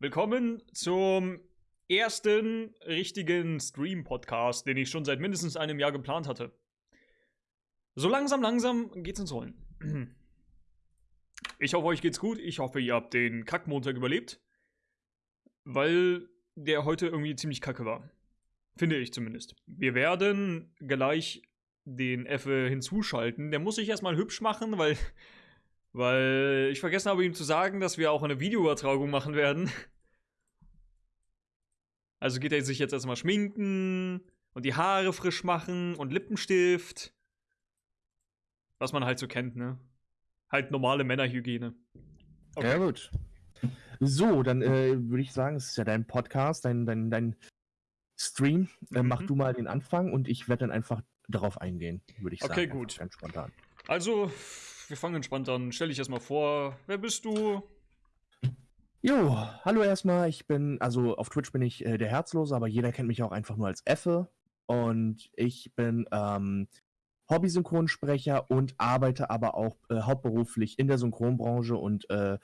Willkommen zum ersten richtigen Stream-Podcast, den ich schon seit mindestens einem Jahr geplant hatte. So langsam, langsam geht's ins Rollen. Ich hoffe, euch geht's gut. Ich hoffe, ihr habt den Kackmontag überlebt. Weil der heute irgendwie ziemlich kacke war. Finde ich zumindest. Wir werden gleich den Effe hinzuschalten. Der muss sich erstmal hübsch machen, weil, weil ich vergessen habe, ihm zu sagen, dass wir auch eine Videoübertragung machen werden. Also geht er sich jetzt erstmal schminken und die Haare frisch machen und Lippenstift. Was man halt so kennt, ne? Halt normale Männerhygiene. Okay. Ja, gut. So, dann äh, würde ich sagen, es ist ja dein Podcast, dein, dein, dein Stream. Äh, mhm. Mach du mal den Anfang und ich werde dann einfach darauf eingehen, würde ich sagen. Okay, gut. Ganz spontan. Also, wir fangen entspannt an. Stell dich erstmal vor. Wer bist du? Jo, hallo erstmal. Ich bin, also auf Twitch bin ich äh, der Herzlose, aber jeder kennt mich auch einfach nur als Effe. Und ich bin ähm, Hobby-Synchronsprecher und arbeite aber auch äh, hauptberuflich in der Synchronbranche und äh,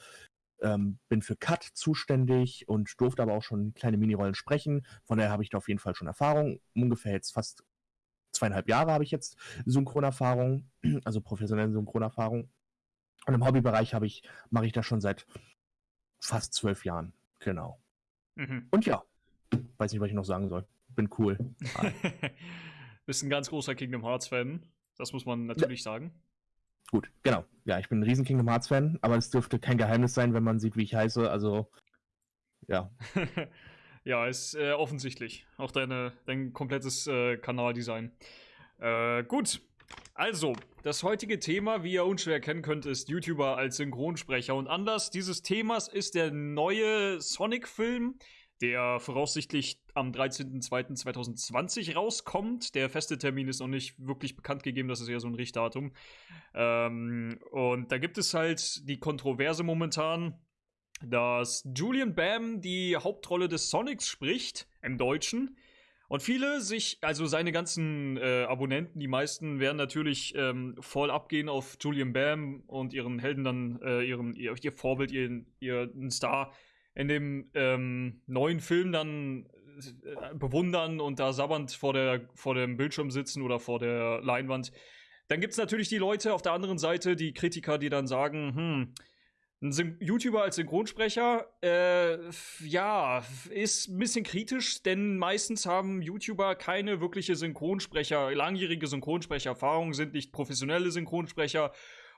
ähm, bin für Cut zuständig und durfte aber auch schon kleine Minirollen sprechen. Von daher habe ich da auf jeden Fall schon Erfahrung. Ungefähr jetzt fast zweieinhalb Jahre habe ich jetzt Synchronerfahrung, also professionelle Synchronerfahrung. Und im Hobbybereich habe ich, mache ich das schon seit fast zwölf Jahren. Genau. Mhm. Und ja, weiß nicht, was ich noch sagen soll. Bin cool. Bist ein ganz großer Kingdom Hearts-Fan. Das muss man natürlich ja. sagen. Gut, genau. Ja, ich bin ein riesen Kingdom Hearts-Fan, aber es dürfte kein Geheimnis sein, wenn man sieht, wie ich heiße. Also, ja. Ja, ist äh, offensichtlich. Auch deine, dein komplettes äh, Kanaldesign. Äh, gut. Also, das heutige Thema, wie ihr unschwer erkennen könnt, ist YouTuber als Synchronsprecher. Und Anlass dieses Themas ist der neue Sonic-Film, der voraussichtlich am 13.02.2020 rauskommt. Der feste Termin ist noch nicht wirklich bekannt gegeben, das ist eher so ein Richtdatum. Ähm, und da gibt es halt die Kontroverse momentan, dass Julian Bam die Hauptrolle des Sonics spricht, im Deutschen. Und viele sich, also seine ganzen äh, Abonnenten, die meisten werden natürlich ähm, voll abgehen auf Julian Bam und ihren Helden dann, äh, ihren, ihr, ihr Vorbild, ihren, ihren Star in dem ähm, neuen Film dann äh, bewundern und da sabbernd vor, der, vor dem Bildschirm sitzen oder vor der Leinwand. Dann gibt es natürlich die Leute auf der anderen Seite, die Kritiker, die dann sagen, hm, ein YouTuber als Synchronsprecher, äh, ja, ist ein bisschen kritisch, denn meistens haben YouTuber keine wirkliche Synchronsprecher, langjährige Synchronsprechererfahrung, sind nicht professionelle Synchronsprecher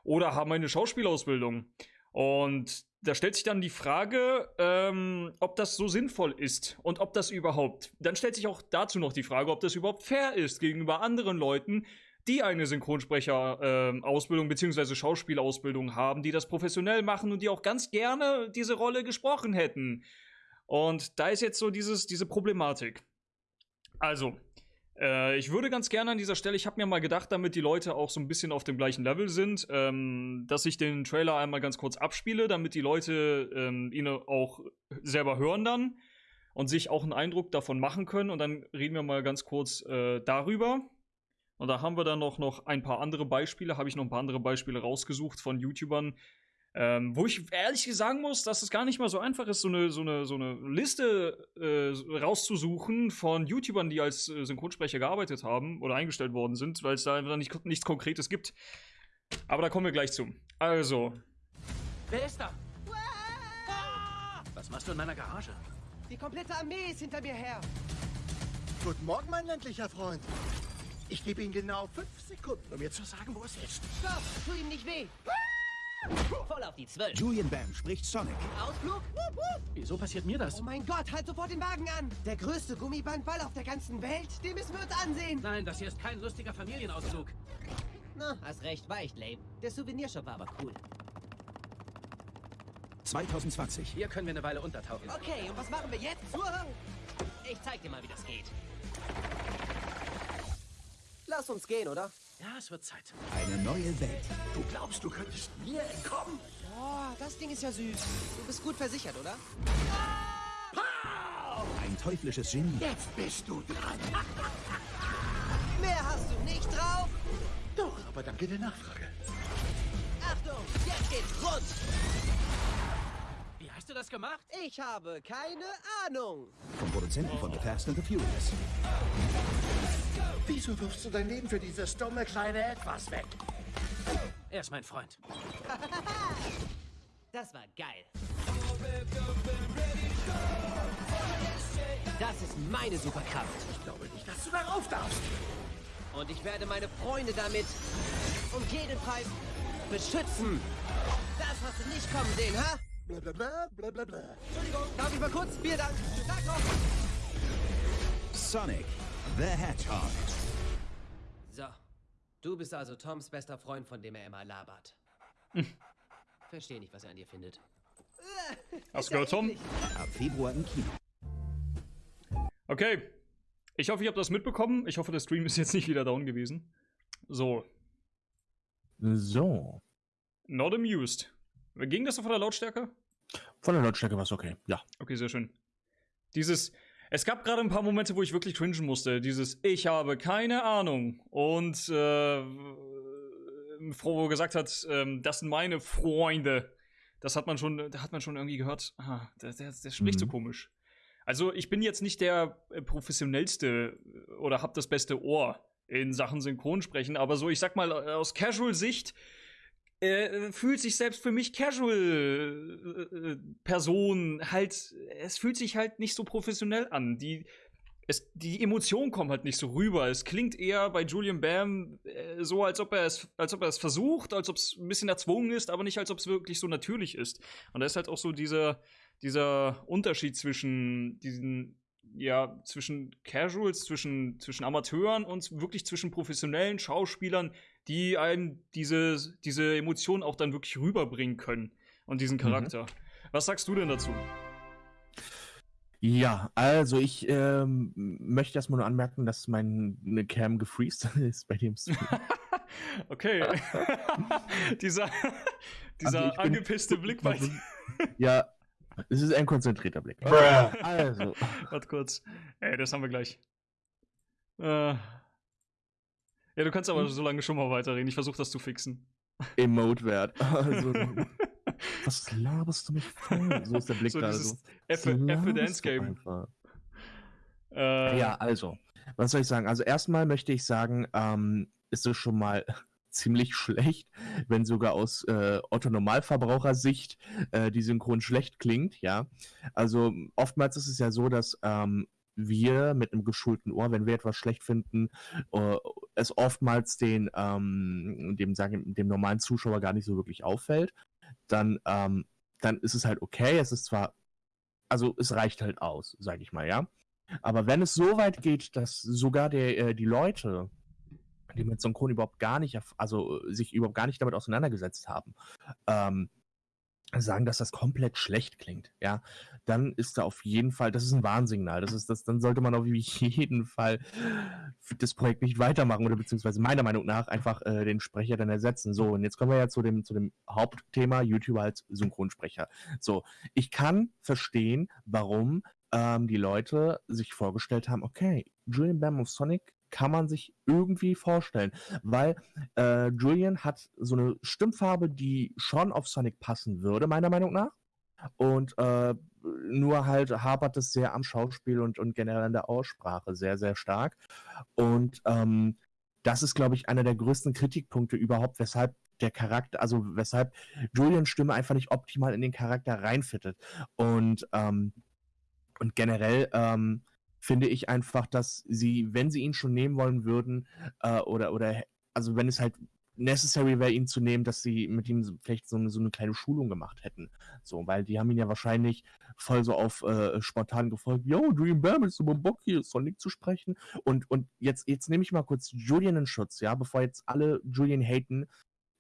oder haben eine Schauspielausbildung. Und da stellt sich dann die Frage, ähm, ob das so sinnvoll ist und ob das überhaupt. Dann stellt sich auch dazu noch die Frage, ob das überhaupt fair ist gegenüber anderen Leuten, die eine Synchronsprecher-Ausbildung ähm, äh, bzw. Schauspielausbildung haben, die das professionell machen und die auch ganz gerne diese Rolle gesprochen hätten. Und da ist jetzt so dieses, diese Problematik. Also, äh, ich würde ganz gerne an dieser Stelle, ich habe mir mal gedacht, damit die Leute auch so ein bisschen auf dem gleichen Level sind, ähm, dass ich den Trailer einmal ganz kurz abspiele, damit die Leute ähm, ihn auch selber hören dann und sich auch einen Eindruck davon machen können. Und dann reden wir mal ganz kurz äh, darüber. Und da haben wir dann noch, noch ein paar andere Beispiele, habe ich noch ein paar andere Beispiele rausgesucht von YouTubern, ähm, wo ich ehrlich sagen muss, dass es gar nicht mal so einfach ist, so eine, so eine, so eine Liste äh, rauszusuchen von YouTubern, die als äh, Synchronsprecher gearbeitet haben oder eingestellt worden sind, weil es da einfach nicht, nichts Konkretes gibt. Aber da kommen wir gleich zu. Also. Wer ist da? Was machst du in meiner Garage? Die komplette Armee ist hinter mir her. Guten Morgen, mein ländlicher Freund. Ich gebe Ihnen genau fünf Sekunden, um mir zu sagen, wo es ist. Stopp! Tu ihm nicht weh! Voll auf die Zwölf. Julian Bam spricht Sonic. Ausflug? Wieso passiert mir das? Oh mein Gott, halt sofort den Wagen an! Der größte Gummibandball auf der ganzen Welt, den müssen wir uns ansehen! Nein, das hier ist kein lustiger Familienausflug. Na, hast recht, war echt lame. Der Souvenirshop war aber cool. 2020. Hier können wir eine Weile untertauchen. Okay, und was machen wir jetzt? Ich zeig dir mal, wie das geht. Lass uns gehen, oder? Ja, es wird Zeit. Eine neue Welt. Du glaubst, du könntest mir entkommen? Boah, das Ding ist ja süß. Du bist gut versichert, oder? Ein teuflisches Genie. Jetzt bist du dran. Mehr hast du nicht drauf? Doch, aber danke der Nachfrage. Achtung, jetzt geht's rund. Hast du das gemacht? Ich habe keine Ahnung. Vom Produzenten von The Fast and the Furious. Wieso wirfst du dein Leben für dieses dumme kleine Etwas weg? Er ist mein Freund. Das war geil. Das ist meine Superkraft. Ich glaube nicht, dass du darauf darfst. Und ich werde meine Freunde damit um jeden Preis beschützen. Das hast du nicht kommen sehen, ha? Blablabla, blablabla. Entschuldigung, darf ich mal kurz? Vielen Dank. Sag noch. Sonic the Hedgehog. So, du bist also Toms bester Freund, von dem er immer labert. Verstehe nicht, was er an dir findet. Hast du gehört, Tom? Ab Februar im Kino. Okay. Ich hoffe, ihr habt das mitbekommen. Ich hoffe, der Stream ist jetzt nicht wieder down gewesen. So. So. Not amused. Ging das so von der Lautstärke? Von der Lautstärke war es okay. Ja. Okay, sehr schön. Dieses. Es gab gerade ein paar Momente, wo ich wirklich cringen musste. Dieses Ich habe keine Ahnung. Und äh, Frau gesagt hat, ähm, das sind meine Freunde. Das hat man schon, da hat man schon irgendwie gehört. Ah, der, der, der spricht so Mhm. komisch. Also ich bin jetzt nicht der äh, professionellste äh, oder hab das beste Ohr in Sachen Synchronsprechen, aber so, ich sag mal, äh, aus Casual-Sicht äh, fühlt sich selbst für mich Casual-Person halt, es fühlt sich halt nicht so professionell an. Die, es, die Emotionen kommen halt nicht so rüber. Es klingt eher bei Julian Bam äh, so, als ob er es, als ob er es versucht, als ob es ein bisschen erzwungen ist, aber nicht als ob es wirklich so natürlich ist. Und da ist halt auch so dieser, dieser Unterschied zwischen diesen, ja, zwischen Casuals, zwischen, zwischen Amateuren und wirklich zwischen professionellen Schauspielern, die einem diese, diese Emotionen auch dann wirklich rüberbringen können und diesen Charakter. Was sagst du denn dazu? Ja, also ich ähm, möchte erstmal nur anmerken, dass meine Cam gefreezed ist bei dem Stream. Okay. dieser dieser Also angepisste Blick bei dir. ja, es ist ein konzentrierter Blick. Also, Warte kurz. Ey, das haben wir gleich. Äh. Ja, du kannst aber so lange schon mal weiterreden. Ich versuche das zu fixen. Emote-Wert. Also, was laberst du mich voll? So ist der Blick So gerade so. F laberst Dance Game. Äh, Ja, also, was soll ich sagen? Also erstmal möchte ich sagen, ähm, ist es schon mal ziemlich schlecht, wenn sogar aus äh, Otto Normalverbrauchersicht äh, die Synchron schlecht klingt, ja. Also oftmals ist es ja so, dass ähm, wir mit einem geschulten Ohr, wenn wir etwas schlecht finden, äh, es oftmals den, ähm, dem, sagen, dem normalen Zuschauer gar nicht so wirklich auffällt. Dann, ähm, dann ist es halt okay. Es ist zwar, also es reicht halt aus, sag ich mal, ja. Aber wenn es so weit geht, dass sogar der, äh, die Leute, die mit Synchron überhaupt gar nicht, also äh, sich überhaupt gar nicht damit auseinandergesetzt haben, ähm, sagen, dass das komplett schlecht klingt, ja, dann ist da auf jeden Fall, das ist ein Warnsignal. Das ist das, dann sollte man auf jeden Fall das Projekt nicht weitermachen oder beziehungsweise meiner Meinung nach einfach äh, den Sprecher dann ersetzen. So, und jetzt kommen wir ja zu dem, zu dem Hauptthema YouTuber als Synchronsprecher. So, ich kann verstehen, warum ähm, die Leute sich vorgestellt haben, okay, Julian Bam of Sonic kann man sich irgendwie vorstellen, weil äh, Julian hat so eine Stimmfarbe, die schon auf Sonic passen würde, meiner Meinung nach. Und äh, nur halt hapert es sehr am Schauspiel und, und generell an der Aussprache sehr, sehr stark. Und ähm, das ist, glaube ich, einer der größten Kritikpunkte überhaupt, weshalb der Charakter, also weshalb Julians Stimme einfach nicht optimal in den Charakter reinfittet. Und, ähm, und generell ähm, finde ich einfach, dass sie, wenn sie ihn schon nehmen wollen würden, äh, oder, oder, also wenn es halt necessary wäre, ihn zu nehmen, dass sie mit ihm vielleicht so eine, so eine kleine Schulung gemacht hätten. So, weil die haben ihn ja wahrscheinlich voll so auf äh, spontan gefolgt, yo, Dream Bam, ist so Bock hier, Sonic zu sprechen. Und, und jetzt, jetzt nehme ich mal kurz Julian in Schutz, ja, bevor jetzt alle Julian haten.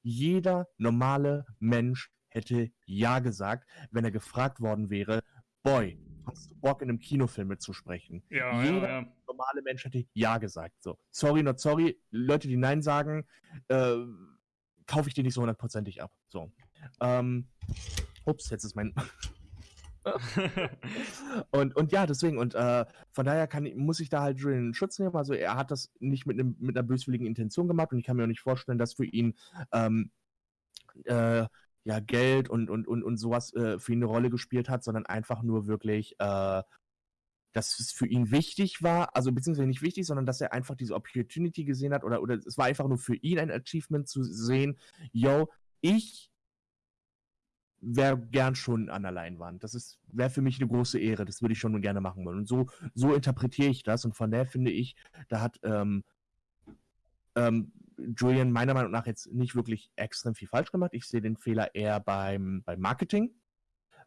Jeder normale Mensch hätte Ja gesagt, wenn er gefragt worden wäre, Boy, hast du Bock in einem Kinofilm mitzusprechen? Ja, Jeder ja, ja. normale Mensch hätte Ja gesagt. So, sorry, not sorry. Leute, die Nein sagen, äh, kaufe ich dir nicht so hundertprozentig ab. So. Ähm, ups, jetzt ist mein. und, und ja, deswegen, und äh, von daher kann, muss ich da halt Julian in Schutz nehmen. Also er hat das nicht mit, einem, mit einer böswilligen Intention gemacht und ich kann mir auch nicht vorstellen, dass für ihn ähm, äh, ja, Geld und, und, und, und sowas äh, für ihn eine Rolle gespielt hat, sondern einfach nur wirklich, äh, dass es für ihn wichtig war, also beziehungsweise nicht wichtig, sondern dass er einfach diese Opportunity gesehen hat oder, oder es war einfach nur für ihn ein Achievement zu sehen, yo, ich wäre gern schon an der Leinwand. Das wäre für mich eine große Ehre. Das würde ich schon gerne machen wollen. Und so, so interpretiere ich das. Und von der finde ich, da hat ähm, ähm, Julian meiner Meinung nach jetzt nicht wirklich extrem viel falsch gemacht. Ich sehe den Fehler eher beim, beim Marketing.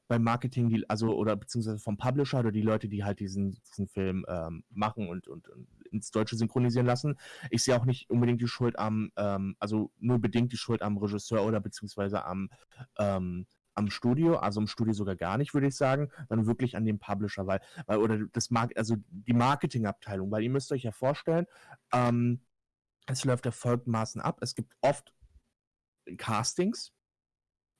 Beim Marketing, die, also, oder beziehungsweise vom Publisher oder die Leute, die halt diesen, diesen Film ähm, machen und, und, und, ins Deutsche synchronisieren lassen. Ich sehe auch nicht unbedingt die Schuld am, ähm, also nur bedingt die Schuld am Regisseur oder beziehungsweise am, ähm, am Studio, also im Studio sogar gar nicht, würde ich sagen, sondern wirklich an dem Publisher, weil, weil oder das Mark also die Marketingabteilung, weil ihr müsst euch ja vorstellen, ähm, es läuft erfolgmaßen ab. Es gibt oft Castings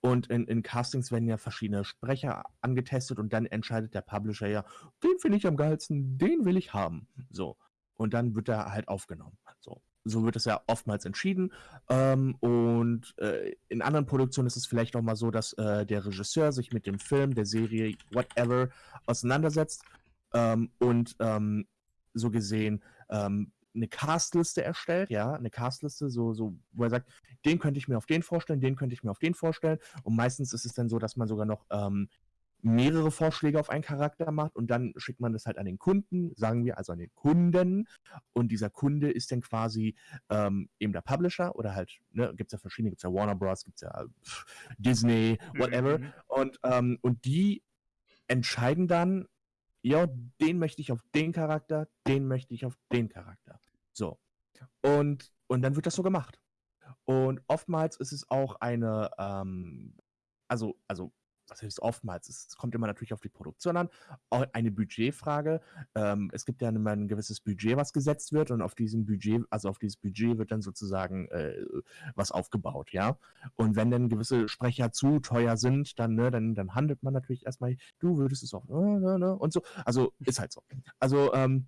und in, in, Castings werden ja verschiedene Sprecher angetestet und dann entscheidet der Publisher ja, den finde ich am geilsten, den will ich haben. So. Und dann wird er halt aufgenommen. So so wird es ja oftmals entschieden. Ähm, und äh, in anderen Produktionen ist es vielleicht auch mal so, dass äh, der Regisseur sich mit dem Film, der Serie, whatever, auseinandersetzt ähm, und ähm, so gesehen ähm, eine Castliste erstellt, ja, eine Castliste, so, so, wo er sagt, den könnte ich mir auf den vorstellen, den könnte ich mir auf den vorstellen. Und meistens ist es dann so, dass man sogar noch ähm, mehrere Vorschläge auf einen Charakter macht und dann schickt man das halt an den Kunden, sagen wir also an den Kunden und dieser Kunde ist dann quasi ähm, eben der Publisher oder halt, ne, gibt es ja verschiedene, gibt es ja Warner Bros., gibt es ja pff, Disney, whatever mhm. und, ähm, und die entscheiden dann, ja, den möchte ich auf den Charakter, den möchte ich auf den Charakter. So. Und, und dann wird das so gemacht. Und oftmals ist es auch eine, ähm, also, also was heißt oftmals, es kommt immer natürlich auf die Produktion an, auch eine Budgetfrage. Ähm, es gibt ja immer ein gewisses Budget, was gesetzt wird und auf diesem Budget, also auf dieses Budget wird dann sozusagen äh, was aufgebaut, ja. Und wenn dann gewisse Sprecher zu teuer sind, dann, ne, dann, dann handelt man natürlich erstmal, du würdest es auch, ne, ne, ne, und so. Also ist halt so. Also, ähm,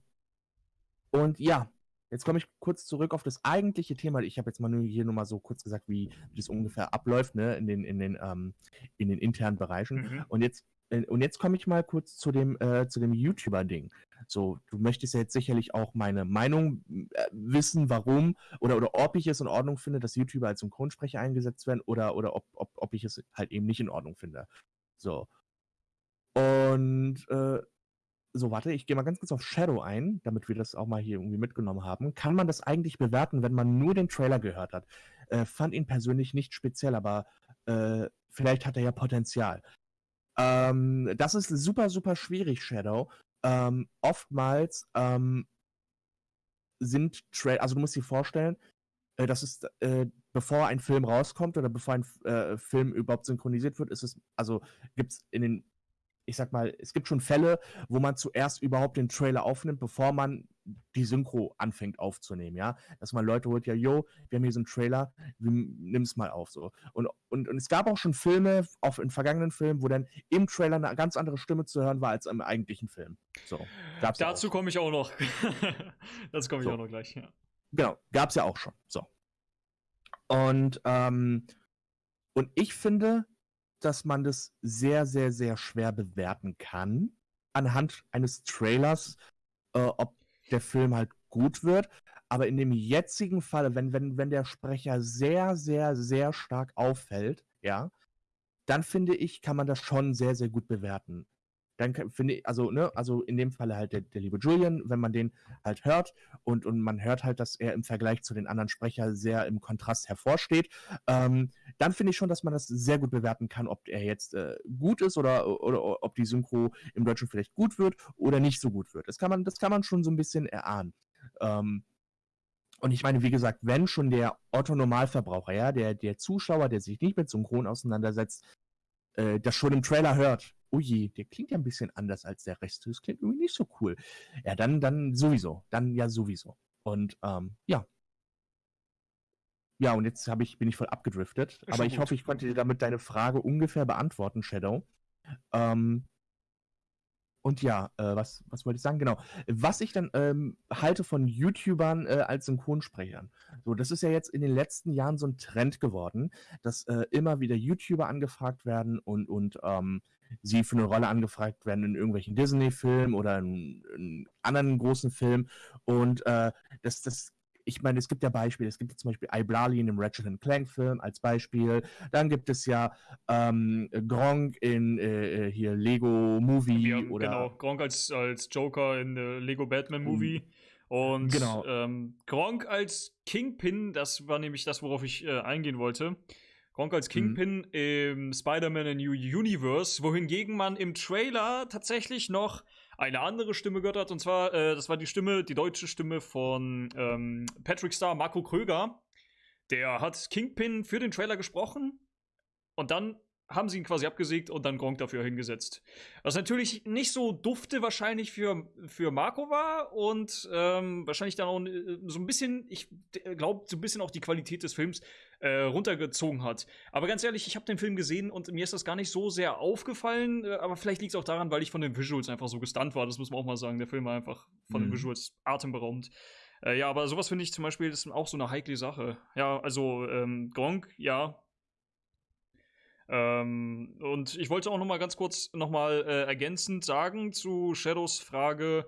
und ja, Jetzt komme ich kurz zurück auf das eigentliche Thema. Ich habe jetzt mal nur hier nur mal so kurz gesagt, wie, wie das ungefähr abläuft, ne, in den, in den, ähm, in den internen Bereichen. Mhm. Und jetzt, äh, und jetzt komme ich mal kurz zu dem, äh, zu dem YouTuber-Ding. So, du möchtest ja jetzt sicherlich auch meine Meinung äh, wissen, warum oder, oder ob ich es in Ordnung finde, dass YouTuber als Synchronsprecher eingesetzt werden oder, oder ob, ob, ob ich es halt eben nicht in Ordnung finde. So. Und äh, so, warte, ich gehe mal ganz kurz auf Shadow ein, damit wir das auch mal hier irgendwie mitgenommen haben. Kann man das eigentlich bewerten, wenn man nur den Trailer gehört hat? Äh, fand ihn persönlich nicht speziell, aber äh, vielleicht hat er ja Potenzial. Ähm, das ist super, super schwierig, Shadow. Ähm, oftmals ähm, sind Trailer, also du musst dir vorstellen, äh, das ist, äh, bevor ein Film rauskommt oder bevor ein äh, Film überhaupt synchronisiert wird, ist es, also gibt es in den ich sag mal, es gibt schon Fälle, wo man zuerst überhaupt den Trailer aufnimmt, bevor man die Synchro anfängt aufzunehmen, ja. Dass man Leute holt, ja, yo, wir haben hier so einen Trailer, nimm es mal auf, so. Und, und, und es gab auch schon Filme, auch in vergangenen Filmen, wo dann im Trailer eine ganz andere Stimme zu hören war als im eigentlichen Film. So. Gab's Dazu komme ich auch noch. Dazu komme ich so. auch noch gleich, ja. Genau, gab's ja auch schon, so. Und, ähm, und ich finde, dass man das sehr, sehr, sehr schwer bewerten kann anhand eines Trailers, äh, ob der Film halt gut wird. Aber in dem jetzigen Fall, wenn, wenn, wenn der Sprecher sehr, sehr, sehr stark auffällt, ja, dann finde ich, kann man das schon sehr, sehr gut bewerten dann finde ich, also, ne, also in dem Falle halt der, der, liebe Julian, wenn man den halt hört und, und man hört halt, dass er im Vergleich zu den anderen Sprechern sehr im Kontrast hervorsteht, ähm, dann finde ich schon, dass man das sehr gut bewerten kann, ob er jetzt äh, gut ist oder, oder, oder ob die Synchro im Deutschen vielleicht gut wird oder nicht so gut wird. Das kann man, das kann man schon so ein bisschen erahnen. Ähm, und ich meine, wie gesagt, wenn schon der Otto-Normalverbraucher, ja, der, der Zuschauer, der sich nicht mit Synchron auseinandersetzt, äh, das schon im Trailer hört, oh je, der klingt ja ein bisschen anders als der Rest. Das klingt irgendwie nicht so cool. Ja, dann, dann sowieso. Dann ja sowieso. Und ähm, ja. Ja, und jetzt ich, bin ich voll abgedriftet. aber ich gut. hoffe, ich konnte dir damit deine Frage ungefähr beantworten, Shadow. Ähm, Und ja, äh, was, was wollte ich sagen? Genau. Was ich dann ähm, halte von YouTubern äh, als Synchronsprechern. So, das ist ja jetzt in den letzten Jahren so ein Trend geworden, dass äh, immer wieder YouTuber angefragt werden und, und ähm, sie für eine Rolle angefragt werden in irgendwelchen Disney-Filmen oder in, in anderen großen Filmen. Und äh, das, das ich meine, es gibt ja Beispiele. Es gibt ja zum Beispiel Iblali in dem Ratchet Clank Film als Beispiel. Dann gibt es ja ähm, Gronk in äh, äh hier Lego Movie haben, oder genau Gronk als als Joker in äh, Lego Batman Movie. Mhm. Und genau. ähm, Gronk als Kingpin, das war nämlich das, worauf ich äh, eingehen wollte. Gronk als mhm. Kingpin mhm. im Spider-Man New Universe, wohingegen man im Trailer tatsächlich noch eine andere Stimme gehört hat. Und zwar, äh, das war die Stimme, die deutsche Stimme von ähm, Patrick Star, Marco Kröger. Der hat Kingpin für den Trailer gesprochen. Und dann haben sie ihn quasi abgesägt und dann Gronk dafür hingesetzt. Was natürlich nicht so dufte wahrscheinlich für, für Marco war und ähm, wahrscheinlich dann auch äh, so ein bisschen, ich glaube, so ein bisschen auch die Qualität des Films äh, runtergezogen hat. Aber ganz ehrlich, ich habe den Film gesehen und mir ist das gar nicht so sehr aufgefallen, äh, aber vielleicht liegt es auch daran, weil ich von den Visuals einfach so gestunt war. Das muss man auch mal sagen. Der Film war einfach von mhm. den Visuals atemberaubend. Äh, ja, aber sowas finde ich zum Beispiel ist auch so eine heikle Sache. Ja, also ähm, Gronk, ja, ähm, und ich wollte auch noch mal ganz kurz noch mal äh, ergänzend sagen zu Shadows Frage.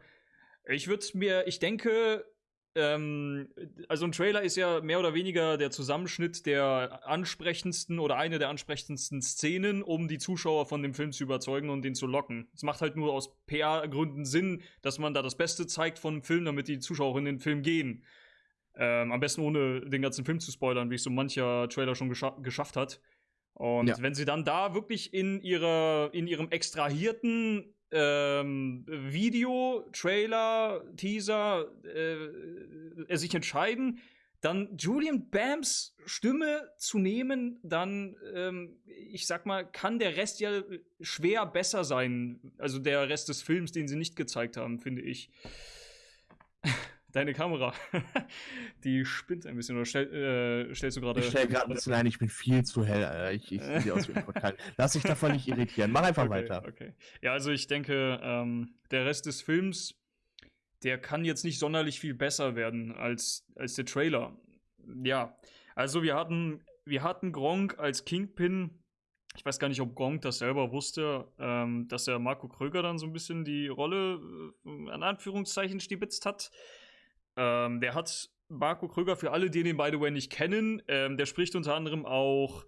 Ich würde mir, ich denke, ähm, also ein Trailer ist ja mehr oder weniger der Zusammenschnitt der ansprechendsten oder eine der ansprechendsten Szenen, um die Zuschauer von dem Film zu überzeugen und den zu locken. Es macht halt nur aus PR-Gründen Sinn, dass man da das Beste zeigt von dem Film, damit die Zuschauer in den Film gehen. Ähm, am besten ohne den ganzen Film zu spoilern, wie es so mancher Trailer schon gescha geschafft hat. Und ja. wenn sie dann da wirklich in ihrer, in ihrem extrahierten ähm, Video, Trailer, Teaser äh, sich entscheiden, dann Julian Bams Stimme zu nehmen, dann, ähm, ich sag mal, kann der Rest ja schwer besser sein. Also der Rest des Films, den sie nicht gezeigt haben, finde ich deine Kamera, die spinnt ein bisschen. Oder stell, äh, stellst du gerade. Ich stell gerade ein bisschen ein, ich bin viel zu hell, Alter. Ich, ich sehe aus wie ein Portal. Lass dich davon nicht irritieren. Mach einfach okay, weiter. Okay. Ja, also ich denke, ähm, der Rest des Films, der kann jetzt nicht sonderlich viel besser werden als, als der Trailer. Ja, also wir hatten, wir hatten Gronk als Kingpin. Ich weiß gar nicht, ob Gronk das selber wusste, ähm, dass er Marco Kröger dann so ein bisschen die Rolle äh, an Anführungszeichen stibitzt hat. Ähm, der hat Marco Kröger, für alle, die den, by the way, nicht kennen, ähm, der spricht unter anderem auch,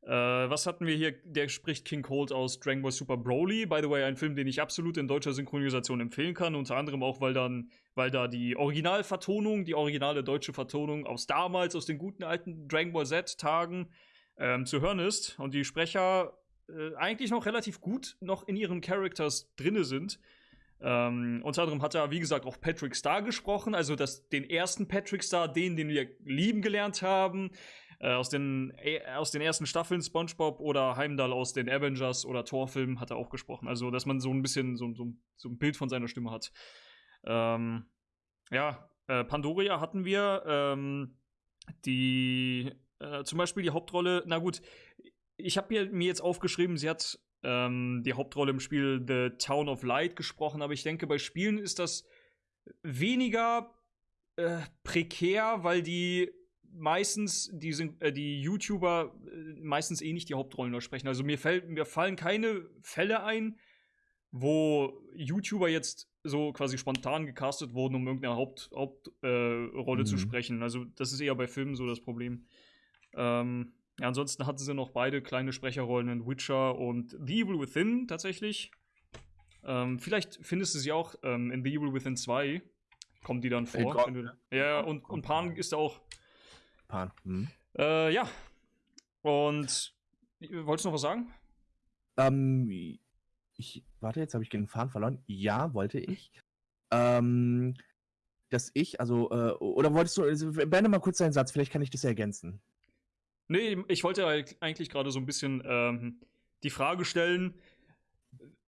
äh, was hatten wir hier? Der spricht King Cold aus Dragon Ball Super Broly, by the way, ein Film, den ich absolut in deutscher Synchronisation empfehlen kann, unter anderem auch, weil dann, weil da die Originalvertonung, die originale deutsche Vertonung aus damals, aus den guten alten Dragon Ball Z-Tagen ähm, zu hören ist und die Sprecher äh, eigentlich noch relativ gut noch in ihren Characters drinne sind. Ähm, unter anderem hat er, wie gesagt, auch Patrick Star gesprochen, also das, den ersten Patrick Star, den, den wir lieben gelernt haben. Äh, aus, den, äh, aus den ersten Staffeln SpongeBob oder Heimdall aus den Avengers oder Thor-Filmen hat er auch gesprochen. Also, dass man so ein bisschen so, so, so ein Bild von seiner Stimme hat. Ähm, ja, äh, Pandoria hatten wir. Ähm, die, äh, zum Beispiel die Hauptrolle, na gut, ich habe mir jetzt aufgeschrieben, sie hat ähm, die Hauptrolle im Spiel The Town of Light gesprochen, aber ich denke, bei Spielen ist das weniger äh, prekär, weil die meistens die, sind, äh, die YouTuber äh, meistens eh nicht die Hauptrollen nur sprechen. Also mir, fällt, mir fallen keine Fälle ein, wo YouTuber jetzt so quasi spontan gecastet wurden, um irgendeine Hauptrolle Haupt, äh, mhm. zu sprechen. Also das ist eher bei Filmen so das Problem. Ähm, ja, ansonsten hatten sie noch beide kleine Sprecherrollen in Witcher und The Evil Within tatsächlich. Ähm, vielleicht findest du sie auch ähm, in The Evil Within 2. Kommen die dann vor. Hey, du, ja, und, und Pan ist da auch. Pan. Hm. Äh, ja. Und wolltest du noch was sagen? Ähm, ich, warte, jetzt habe ich den Faden verloren. Ja, wollte ich. Ähm, dass ich, also, äh, oder wolltest du, also, beende mal kurz deinen Satz, vielleicht kann ich das ergänzen. Nee, ich wollte eigentlich gerade so ein bisschen ähm, die Frage stellen,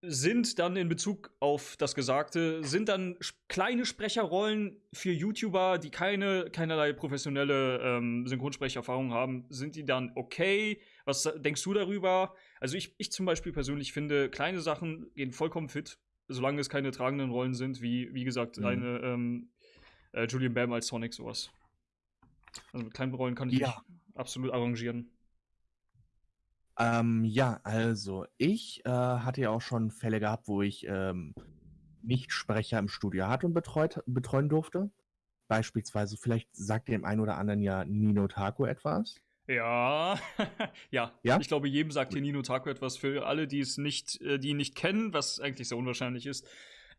sind dann in Bezug auf das Gesagte, sind dann kleine Sprecherrollen für YouTuber, die keine, keinerlei professionelle ähm, Synchronsprecherfahrung haben, sind die dann okay? Was denkst du darüber? Also ich, ich zum Beispiel persönlich finde, kleine Sachen gehen vollkommen fit. solange es keine tragenden Rollen sind, wie, wie gesagt, Mhm. eine ähm, äh, Julian Bam als Sonic sowas. Also mit kleinen Rollen kann ich Ja. mich absolut arrangieren. Ähm, ja, also ich äh, hatte ja auch schon Fälle gehabt, wo ich ähm, Nicht-Sprecher im Studio hatte und betreut, betreuen durfte. Beispielsweise, vielleicht sagt dem einen oder anderen ja Nino Taco etwas. Ja, ja, Ja? Ich glaube, jedem sagt hier Nino Taku etwas. Für alle, die es nicht, äh, die ihn nicht kennen, was eigentlich sehr unwahrscheinlich ist.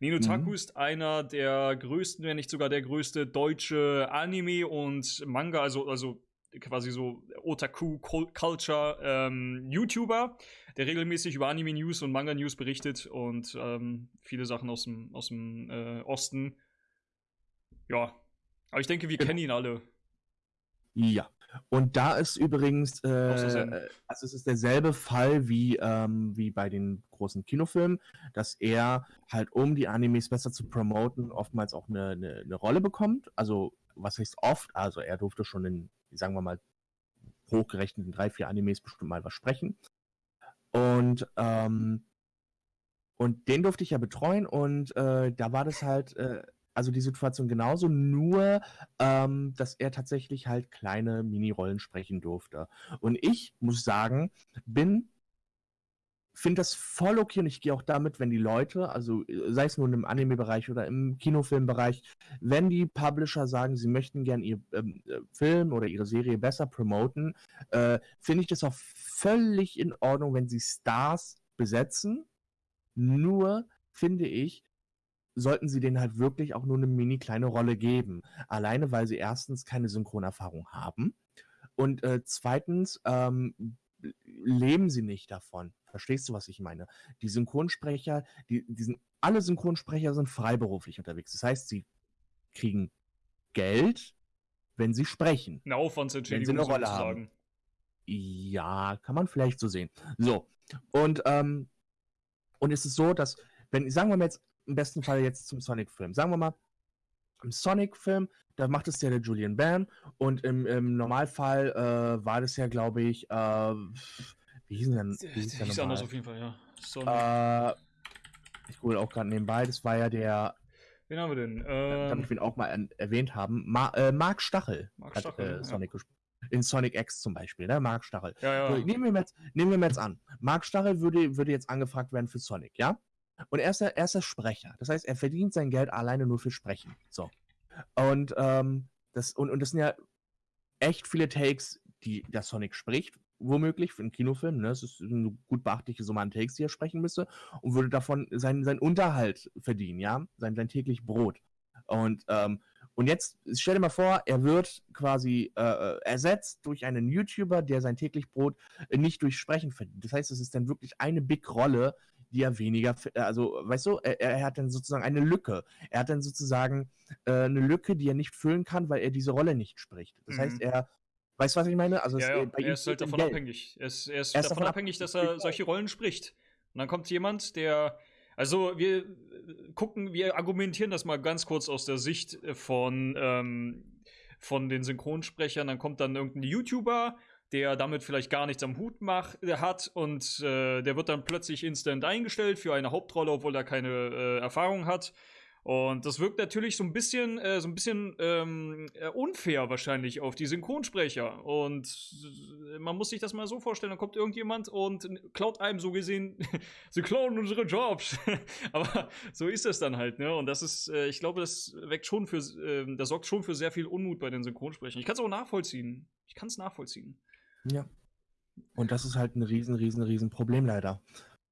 Nino Mhm. Taku ist einer der größten, wenn nicht sogar der größte deutsche Anime und Manga, also, also quasi so Otaku Cul- Culture ähm, YouTuber, der regelmäßig über Anime News und Manga News berichtet und ähm, viele Sachen aus dem, aus dem äh, Osten. Ja, aber ich denke, wir Genau. kennen ihn alle. Ja. Und da ist übrigens, äh, also es ist derselbe Fall wie, ähm, wie bei den großen Kinofilmen, dass er halt, um die Animes besser zu promoten, oftmals auch eine, eine, eine Rolle bekommt. Also, was heißt oft? Also, er durfte schon in, sagen wir mal, hochgerechneten drei, vier Animes bestimmt mal was sprechen. Und, ähm, und den durfte ich ja betreuen und äh, da war das halt, äh, also die Situation genauso, nur ähm, dass er tatsächlich halt kleine Mini-Rollen sprechen durfte. Und ich muss sagen, bin, finde das voll okay und ich gehe auch damit, wenn die Leute, also äh, sei es nun im Anime-Bereich oder im Kinofilmbereich, wenn die Publisher sagen, sie möchten gern ihr ähm, äh, Film oder ihre Serie besser promoten, äh, finde ich das auch völlig in Ordnung, wenn sie Stars besetzen. Nur finde ich, sollten sie denen halt wirklich auch nur eine mini kleine Rolle geben. Alleine, weil sie erstens keine Synchronerfahrung haben und äh, zweitens ähm, leben sie nicht davon. Verstehst du, was ich meine? Die Synchronsprecher, die, die sind, alle Synchronsprecher sind freiberuflich unterwegs. Das heißt, sie kriegen Geld, wenn sie sprechen. Eine Aufwandsentschädigung Wenn sie eine Rolle sozusagen. Ja, kann man vielleicht so sehen. So, und, ähm, und es ist so, dass, wenn, sagen wir mal jetzt, im besten Fall jetzt zum Sonic-Film, sagen wir mal, im Sonic-Film, da macht es ja der Julian Bam und im, im Normalfall äh, war das ja, glaube ich, äh, wie hieß denn, wie hieß der ist normal? anders auf jeden Fall, ja. Sonic. Äh, ich hole auch gerade nebenbei, das war ja der, Wen haben wir denn? damit Ähm, wir ihn auch mal an, erwähnt haben, Ma äh, Mark Stachel Mark hat Stachel, äh, ja. Sonic gespielt. In Sonic X zum Beispiel, ne? Mark Stachel. ja, So, ja. nehmen, wir mal jetzt, nehmen wir jetzt an. Mark Stachel würde, würde jetzt angefragt werden für Sonic, ja? Und er ist, der, er ist Sprecher. Das heißt, er verdient sein Geld alleine nur für Sprechen. So. Und, ähm, das, und, und das sind ja echt viele Takes, die der Sonic spricht, womöglich für einen Kinofilm. Ne? Das ist eine gut beachtliche Summe an Takes, die er sprechen müsste. Und würde davon seinen, seinen Unterhalt verdienen, ja? Sein, sein täglich Brot. Und, ähm, und jetzt stell dir mal vor, er wird quasi äh, äh, ersetzt durch einen YouTuber, der sein täglich Brot äh, nicht durch Sprechen verdient. Das heißt, es ist dann wirklich eine Big-Rolle, die er weniger, äh, also, weißt du, er, er hat dann sozusagen eine Lücke. Er hat dann sozusagen äh, eine Lücke, die er nicht füllen kann, weil er diese Rolle nicht spricht. Das Mhm. heißt, er, weißt du, was ich meine? Also, es, Ja, äh, ja. ihm Er ist halt davon Geld. abhängig. Er ist, er ist, Er ist davon davon abhängig, dass er solche Rollen spricht. Und dann kommt jemand, der. Also, wir äh, gucken, wir argumentieren das mal ganz kurz aus der Sicht von, ähm, von den Synchronsprechern. Dann kommt dann irgendein YouTuber, der damit vielleicht gar nichts am Hut mach, äh, hat und äh, der wird dann plötzlich instant eingestellt für eine Hauptrolle, obwohl er keine äh, Erfahrung hat. Und das wirkt natürlich so ein bisschen, äh, so ein bisschen ähm, äh, unfair wahrscheinlich auf die Synchronsprecher. Und äh, man muss sich das mal so vorstellen: dann kommt irgendjemand und klaut einem so gesehen, sie klauen unsere Jobs. Aber so ist es dann halt, ne? Und das ist, äh, ich glaube, das weckt schon für, äh, das sorgt schon für sehr viel Unmut bei den Synchronsprechern. Ich kann es auch nachvollziehen. Ich kann es nachvollziehen. Ja. Und das ist halt ein riesen, riesen, riesen Problem leider.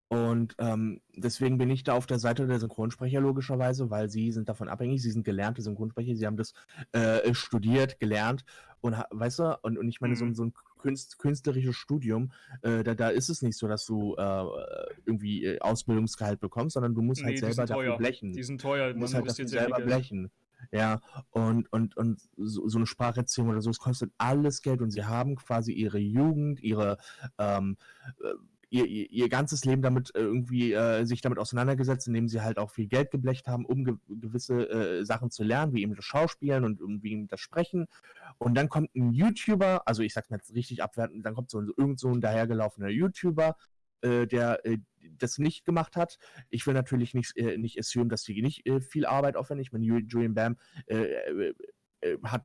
Und ähm, deswegen bin ich da auf der Seite der Synchronsprecher logischerweise, weil sie sind davon abhängig, sie sind gelernte Synchronsprecher, sie haben das äh, studiert, gelernt und weißt du, und, und ich meine, so, ein- Mhm. so ein Künst, künstlerisches Studium, äh, da, da ist es nicht so, dass du äh, irgendwie äh, Ausbildungsgehalt bekommst, sondern du musst halt Nee, die selber dafür blechen. Die sind teuer, Du man musst halt investiert dafür selber blechen. Ja, und, und, und so, so eine Spracherziehung oder so, es kostet alles Geld und sie haben quasi ihre Jugend, ihre, ähm, äh, ihr, ihr, ihr ganzes Leben damit irgendwie äh, sich damit auseinandergesetzt, indem sie halt auch viel Geld geblecht haben, um ge gewisse äh, Sachen zu lernen, wie eben das Schauspielen und um, wie eben das Sprechen. Und dann kommt ein YouTuber, also ich sag's mal richtig abwertend, dann kommt so, ein- irgend so ein dahergelaufener YouTuber, äh, der, äh, das nicht gemacht hat. Ich will natürlich nicht, äh, nicht assumen, dass sie nicht äh, viel Arbeit aufwenden. Ich meine, Ju- Julian Bam äh, äh, äh, hat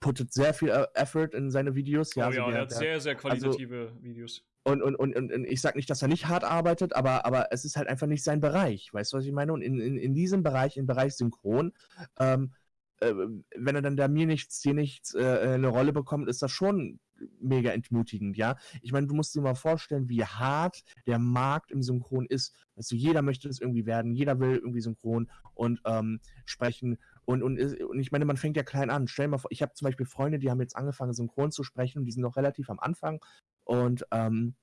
puttet sehr viel Effort in seine Videos. Ja, oh, also ja, der- er hat der- sehr, sehr qualitative Videos. und, und, und, und ich sag nicht, dass er nicht hart arbeitet, aber, aber es ist halt einfach nicht sein Bereich. Weißt du, was ich meine? Und in, in, in diesem Bereich, im Bereich Synchron, ähm, äh, wenn er dann da mir nichts, dir nichts äh, äh, eine Rolle bekommt, ist das schon mega entmutigend, ja. Ich meine, du musst dir mal vorstellen, wie hart der Markt im Synchron ist. Du, jeder möchte das irgendwie werden, jeder will irgendwie synchron und ähm, sprechen. Und, und, und ich meine, man fängt ja klein an. Stell dir mal vor, ich habe zum Beispiel Freunde, die haben jetzt angefangen, synchron zu sprechen und die sind noch relativ am Anfang. Und, ähm,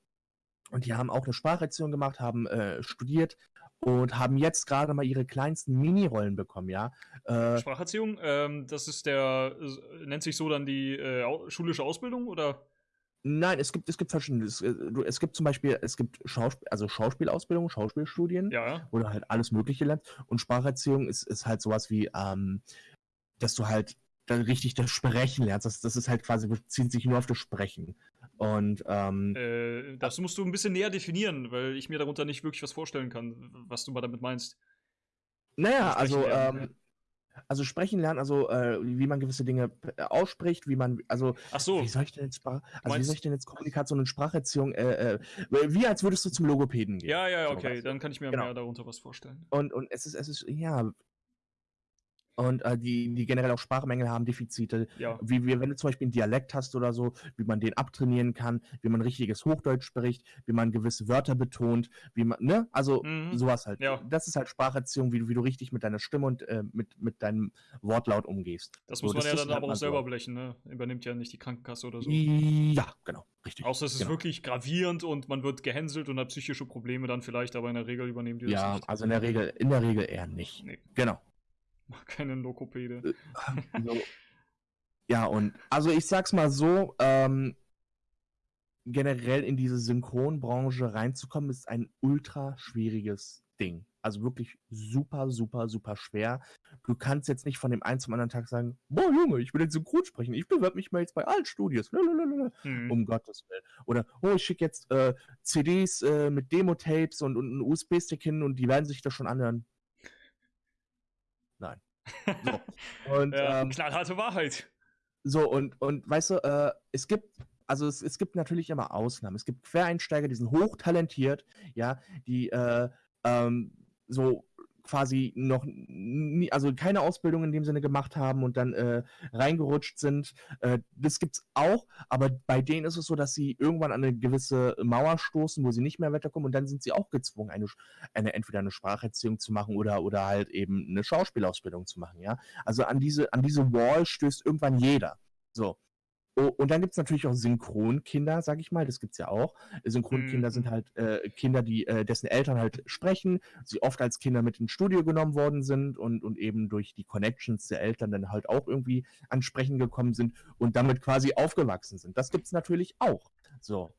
und die haben auch eine Spracherziehung gemacht, haben äh, studiert und haben jetzt gerade mal ihre kleinsten Mini-Rollen bekommen, ja. Äh, Spracherziehung, ähm, das ist der, nennt sich so dann die äh, schulische Ausbildung oder? nein, es gibt, es gibt verschiedene. Es, äh, es gibt zum Beispiel, es gibt Schauspiel, also Schauspielausbildung, Schauspielstudien, ja. wo du halt alles Mögliche lernst. Und Spracherziehung ist, ist halt sowas wie, ähm, dass du halt dann richtig das Sprechen lernst. Das, das ist halt quasi, bezieht sich nur auf das Sprechen. Und ähm, Äh, das musst du ein bisschen näher definieren, weil ich mir darunter nicht wirklich was vorstellen kann, was du mal damit meinst. Naja, also, lernen, ähm, also sprechen lernen, also äh, wie man gewisse Dinge äh, ausspricht, wie man, also Ach so, wie soll ich denn jetzt also wie soll ich denn jetzt Kommunikation und Spracherziehung, äh, äh, wie als würdest du zum Logopäden gehen. ja, ja, ja, So, okay, du? dann kann ich mir Genau. mehr darunter was vorstellen. Und, und es ist, es ist, ja. Und äh, die, die generell auch Sprachmängel haben, Defizite, Ja, wie, wie wenn du zum Beispiel einen Dialekt hast oder so, wie man den abtrainieren kann, wie man richtiges Hochdeutsch spricht, wie man gewisse Wörter betont, wie man, ne? Also Mhm. sowas halt. Ja. Das ist halt Spracherziehung, wie du, wie du richtig mit deiner Stimme und äh, mit, mit deinem Wortlaut umgehst. das So, muss man ja das dann lernt aber auch man selber so. blechen, ne? Übernimmt ja nicht die Krankenkasse oder so. Ja, genau, richtig. Außer es ist genau. wirklich gravierend und man wird gehänselt und hat psychische Probleme dann vielleicht, aber in der Regel übernehmen die das Ja, nicht. also in der Regel, in der Regel eher nicht. Nee, Genau. Keinen Lokopäde. So. Ja, und also ich sag's mal so, ähm, generell in diese Synchronbranche reinzukommen, ist ein ultra schwieriges Ding. Also wirklich super, super, super schwer. Du kannst jetzt nicht von dem einen zum anderen Tag sagen, boah Junge, ich will jetzt synchron sprechen, ich bewerbe mich mal jetzt bei allen Studios. Hm. Um Gottes Willen. Oder, oh, ich schicke jetzt äh, CDs äh, mit Demo-Tapes und, und einen USB-Stick hin und die werden sich das schon anhören. So. Und, ja, ähm, knallharte Wahrheit. so, und, und weißt du, äh, es gibt, also es, es gibt natürlich immer Ausnahmen. Es gibt Quereinsteiger, die sind hochtalentiert, ja, die äh, ähm, so quasi noch nie, also keine Ausbildung in dem Sinne gemacht haben und dann äh, reingerutscht sind. Äh, das gibt's auch, aber bei denen ist es so, dass sie irgendwann an eine gewisse Mauer stoßen, wo sie nicht mehr weiterkommen und dann sind sie auch gezwungen, eine, eine entweder eine Spracherziehung zu machen oder, oder halt eben eine Schauspielausbildung zu machen, ja. Also an diese, an diese Wall stößt irgendwann jeder. So. Oh, und dann gibt es natürlich auch Synchronkinder, sag ich mal, das gibt es ja auch. Synchronkinder Mhm. sind halt äh, Kinder, die, äh, dessen Eltern halt sprechen, sie oft als Kinder mit ins Studio genommen worden sind und, und eben durch die Connections der Eltern dann halt auch irgendwie ans Sprechen gekommen sind und damit quasi aufgewachsen sind. Das gibt es natürlich auch. So.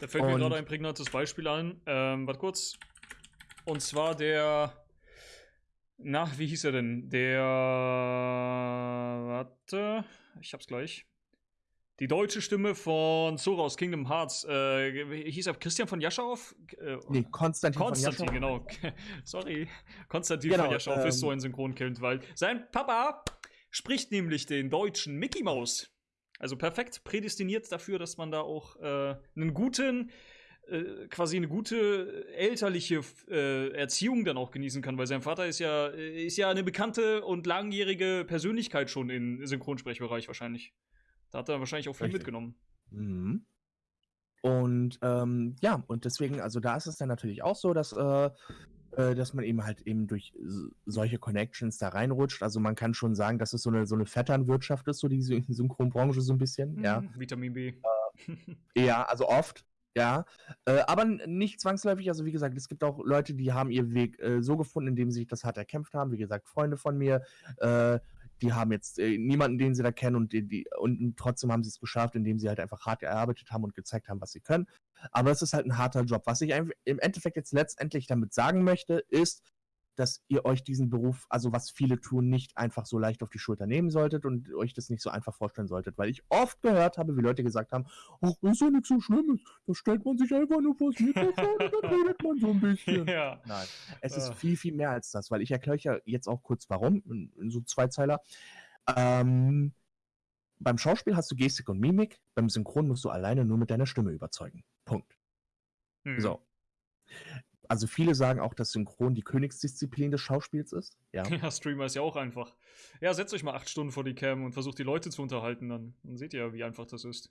Da fällt mir Und- gerade ein prägnantes Beispiel ein. Ähm, warte kurz. Und zwar der. Na, wie hieß er denn? Der. Warte. Ich hab's gleich. Die deutsche Stimme von Sora aus Kingdom Hearts. Äh, hieß er Christian von Jaschauf? Äh, Nee, Konstantin, Konstantin, von genau. Sorry. Konstantin Genau, von ist ähm, so ein Synchronkind, weil sein Papa spricht nämlich den deutschen Mickey Mouse. Also perfekt prädestiniert dafür, dass man da auch äh, einen guten, äh, quasi eine gute elterliche äh, Erziehung dann auch genießen kann, weil sein Vater ist ja, äh, ist ja eine bekannte und langjährige Persönlichkeit schon im Synchronsprechbereich wahrscheinlich. Da hat er wahrscheinlich auch viel Richtig. mitgenommen. Mhm. Und ähm, ja, und deswegen, also da ist es dann natürlich auch so, dass, äh, äh, dass man eben halt eben durch solche Connections da reinrutscht. Also man kann schon sagen, dass es so eine, so eine Vetternwirtschaft ist, so die Syn- Synchronbranche so ein bisschen, ja. Mhm, Vitamin B. Ja, also oft, ja. Äh, aber nicht zwangsläufig. Also wie gesagt, es gibt auch Leute, die haben ihren Weg äh, so gefunden, indem sie sich das hart erkämpft haben. Wie gesagt, Freunde von mir, äh, die haben jetzt äh, niemanden, den sie da kennen und, die, die, und trotzdem haben sie es geschafft, indem sie halt einfach hart gearbeitet haben und gezeigt haben, was sie können. Aber es ist halt ein harter Job. Was ich im Endeffekt jetzt letztendlich damit sagen möchte, ist, dass ihr euch diesen Beruf, also was viele tun, nicht einfach so leicht auf die Schulter nehmen solltet und euch das nicht so einfach vorstellen solltet, weil ich oft gehört habe, wie Leute gesagt haben, ach, ist ja nichts so Schlimmes, da stellt man sich einfach nur vors Mikrofon und dann redet man so ein bisschen. Ja. Nein, es ist viel, viel mehr als das, weil ich erkläre euch ja jetzt auch kurz warum, in, in so zwei Zeiler. Ähm, beim Schauspiel hast du Gestik und Mimik, beim Synchron musst du alleine nur mit deiner Stimme überzeugen. Punkt. Hm. So. Also viele sagen auch, dass Synchron die Königsdisziplin des Schauspiels ist. Ja. Ja, Streamer ist ja auch einfach. Ja, setzt euch mal acht Stunden vor die Cam und versucht die Leute zu unterhalten, dann, dann seht ihr, wie einfach das ist.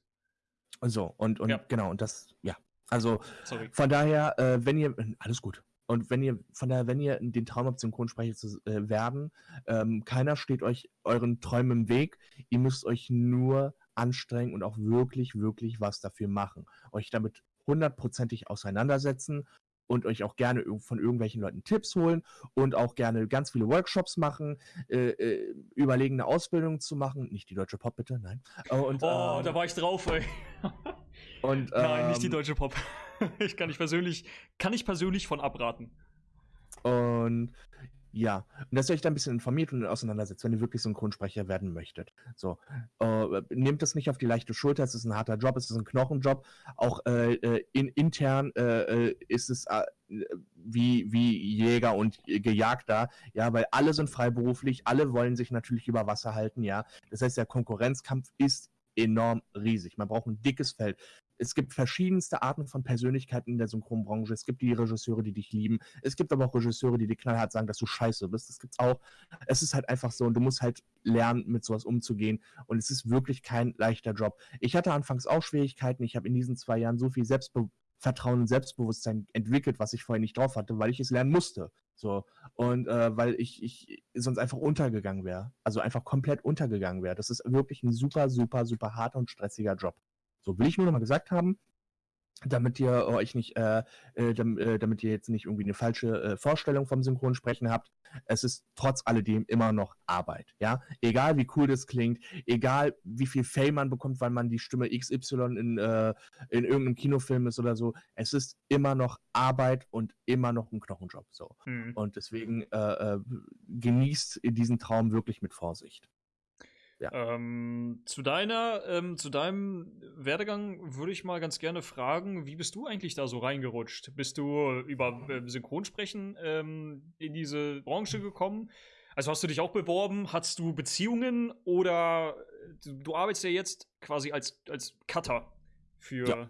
So, und, und Ja. genau, und das, ja. Also Sorry. von daher, äh, wenn ihr, alles gut. Und wenn ihr, von daher, wenn ihr den Traum habt, Synchronsprecher zu äh, werden, ähm, keiner steht euch euren Träumen im Weg. Ihr müsst euch nur anstrengen und auch wirklich, wirklich was dafür machen. Euch damit hundertprozentig auseinandersetzen und euch auch gerne von irgendwelchen Leuten Tipps holen und auch gerne ganz viele Workshops machen, äh, äh, überlegen, eine Ausbildung zu machen. Nicht die deutsche Pop, bitte, nein. Äh, Und, Oh, ähm, da war ich drauf, ey. und, Nein, nicht die ähm, deutsche Pop. Ich kann ich persönlich, kann ich persönlich von abraten. Und ja, und dass ihr euch da ein bisschen informiert und auseinandersetzt, wenn ihr wirklich Synchronsprecher werden möchtet. So, äh, nehmt das nicht auf die leichte Schulter, es ist ein harter Job, es ist ein Knochenjob. Auch äh, äh, in, intern äh, äh, ist es äh, wie, wie Jäger und Gejagter, ja, weil alle sind freiberuflich, alle wollen sich natürlich über Wasser halten, ja. Das heißt, der Konkurrenzkampf ist enorm riesig. Man braucht ein dickes Feld. Es gibt verschiedenste Arten von Persönlichkeiten in der Synchronbranche. Es gibt die Regisseure, die dich lieben. Es gibt aber auch Regisseure, die dir knallhart sagen, dass du scheiße bist. Das gibt's auch. Es ist halt einfach so und du musst halt lernen, mit sowas umzugehen. Und es ist wirklich kein leichter Job. Ich hatte anfangs auch Schwierigkeiten. Ich habe in diesen zwei Jahren so viel Selbstvertrauen und Selbstbewusstsein entwickelt, was ich vorher nicht drauf hatte, weil ich es lernen musste. So. Und äh, weil ich, ich sonst einfach untergegangen wäre. Also einfach komplett untergegangen wäre. Das ist wirklich ein super, super, super harter und stressiger Job. So will ich nur noch mal gesagt haben, damit ihr euch nicht, äh, äh, äh, damit ihr jetzt nicht irgendwie eine falsche äh, Vorstellung vom Synchronsprechen habt. Es ist trotz alledem immer noch Arbeit, ja. Egal wie cool das klingt, egal wie viel Fame man bekommt, weil man die Stimme XY in, äh, in irgendeinem Kinofilm ist oder so. Es ist immer noch Arbeit und immer noch ein Knochenjob. So. Hm. Und deswegen äh, genießt diesen Traum wirklich mit Vorsicht. Ähm, zu deiner, ähm, zu deinem Werdegang würde ich mal ganz gerne fragen, wie bist du eigentlich da so reingerutscht? Bist du über äh, Synchronsprechen ähm, in diese Branche gekommen? Also hast du dich auch beworben? Hast du Beziehungen oder äh, du, du arbeitest ja jetzt quasi als, als Cutter für, Ja.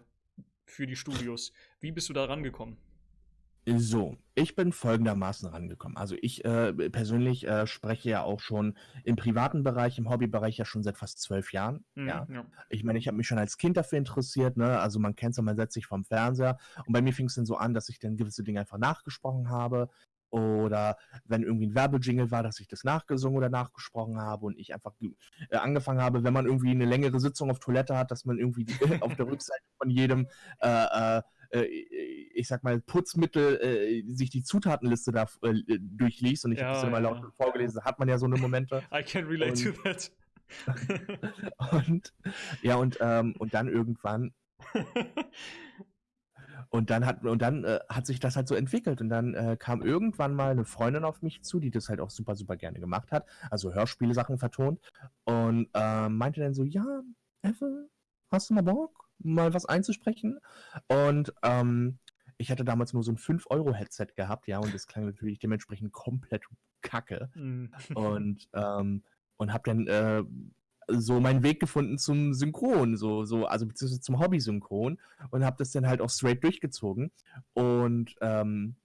für die Studios. Wie bist du da rangekommen? So, ich bin folgendermaßen rangekommen. Also ich äh, persönlich äh, spreche ja auch schon im privaten Bereich, im Hobbybereich ja schon seit fast zwölf Jahren. Mhm, Ja. ja. Ich meine, ich habe mich schon als Kind dafür interessiert, ne? Also man kennt es ja, man setzt sich vom Fernseher und bei mir fing es dann so an, dass ich dann gewisse Dinge einfach nachgesprochen habe. Oder wenn irgendwie ein Werbejingle war, dass ich das nachgesungen oder nachgesprochen habe und ich einfach äh, angefangen habe, wenn man irgendwie eine längere Sitzung auf Toilette hat, dass man irgendwie die, auf der Rückseite von jedem äh, äh, äh, ich sag mal, Putzmittel, äh, sich die Zutatenliste da äh, durchliest und ich habe Ja, das dann mal laut ja. vorgelesen, hat man ja so eine Momente. I can relate to that. Und ja, und, ähm, und dann irgendwann, und dann hat, und dann äh, hat sich das halt so entwickelt. Und dann äh, kam irgendwann mal eine Freundin auf mich zu, die das halt auch super, super gerne gemacht hat, also Hörspielsachen vertont, und ähm, meinte dann so, ja, Effe, hast du mal Bock, mal was einzusprechen? Und ähm, ich hatte damals nur so ein 5-Euro-Headset gehabt, ja, und das klang natürlich dementsprechend komplett kacke Mhm. und ähm, und habe dann äh, so meinen Weg gefunden zum Synchron, so so also beziehungsweise zum Hobby-Synchron und habe das dann halt auch straight durchgezogen und ähm,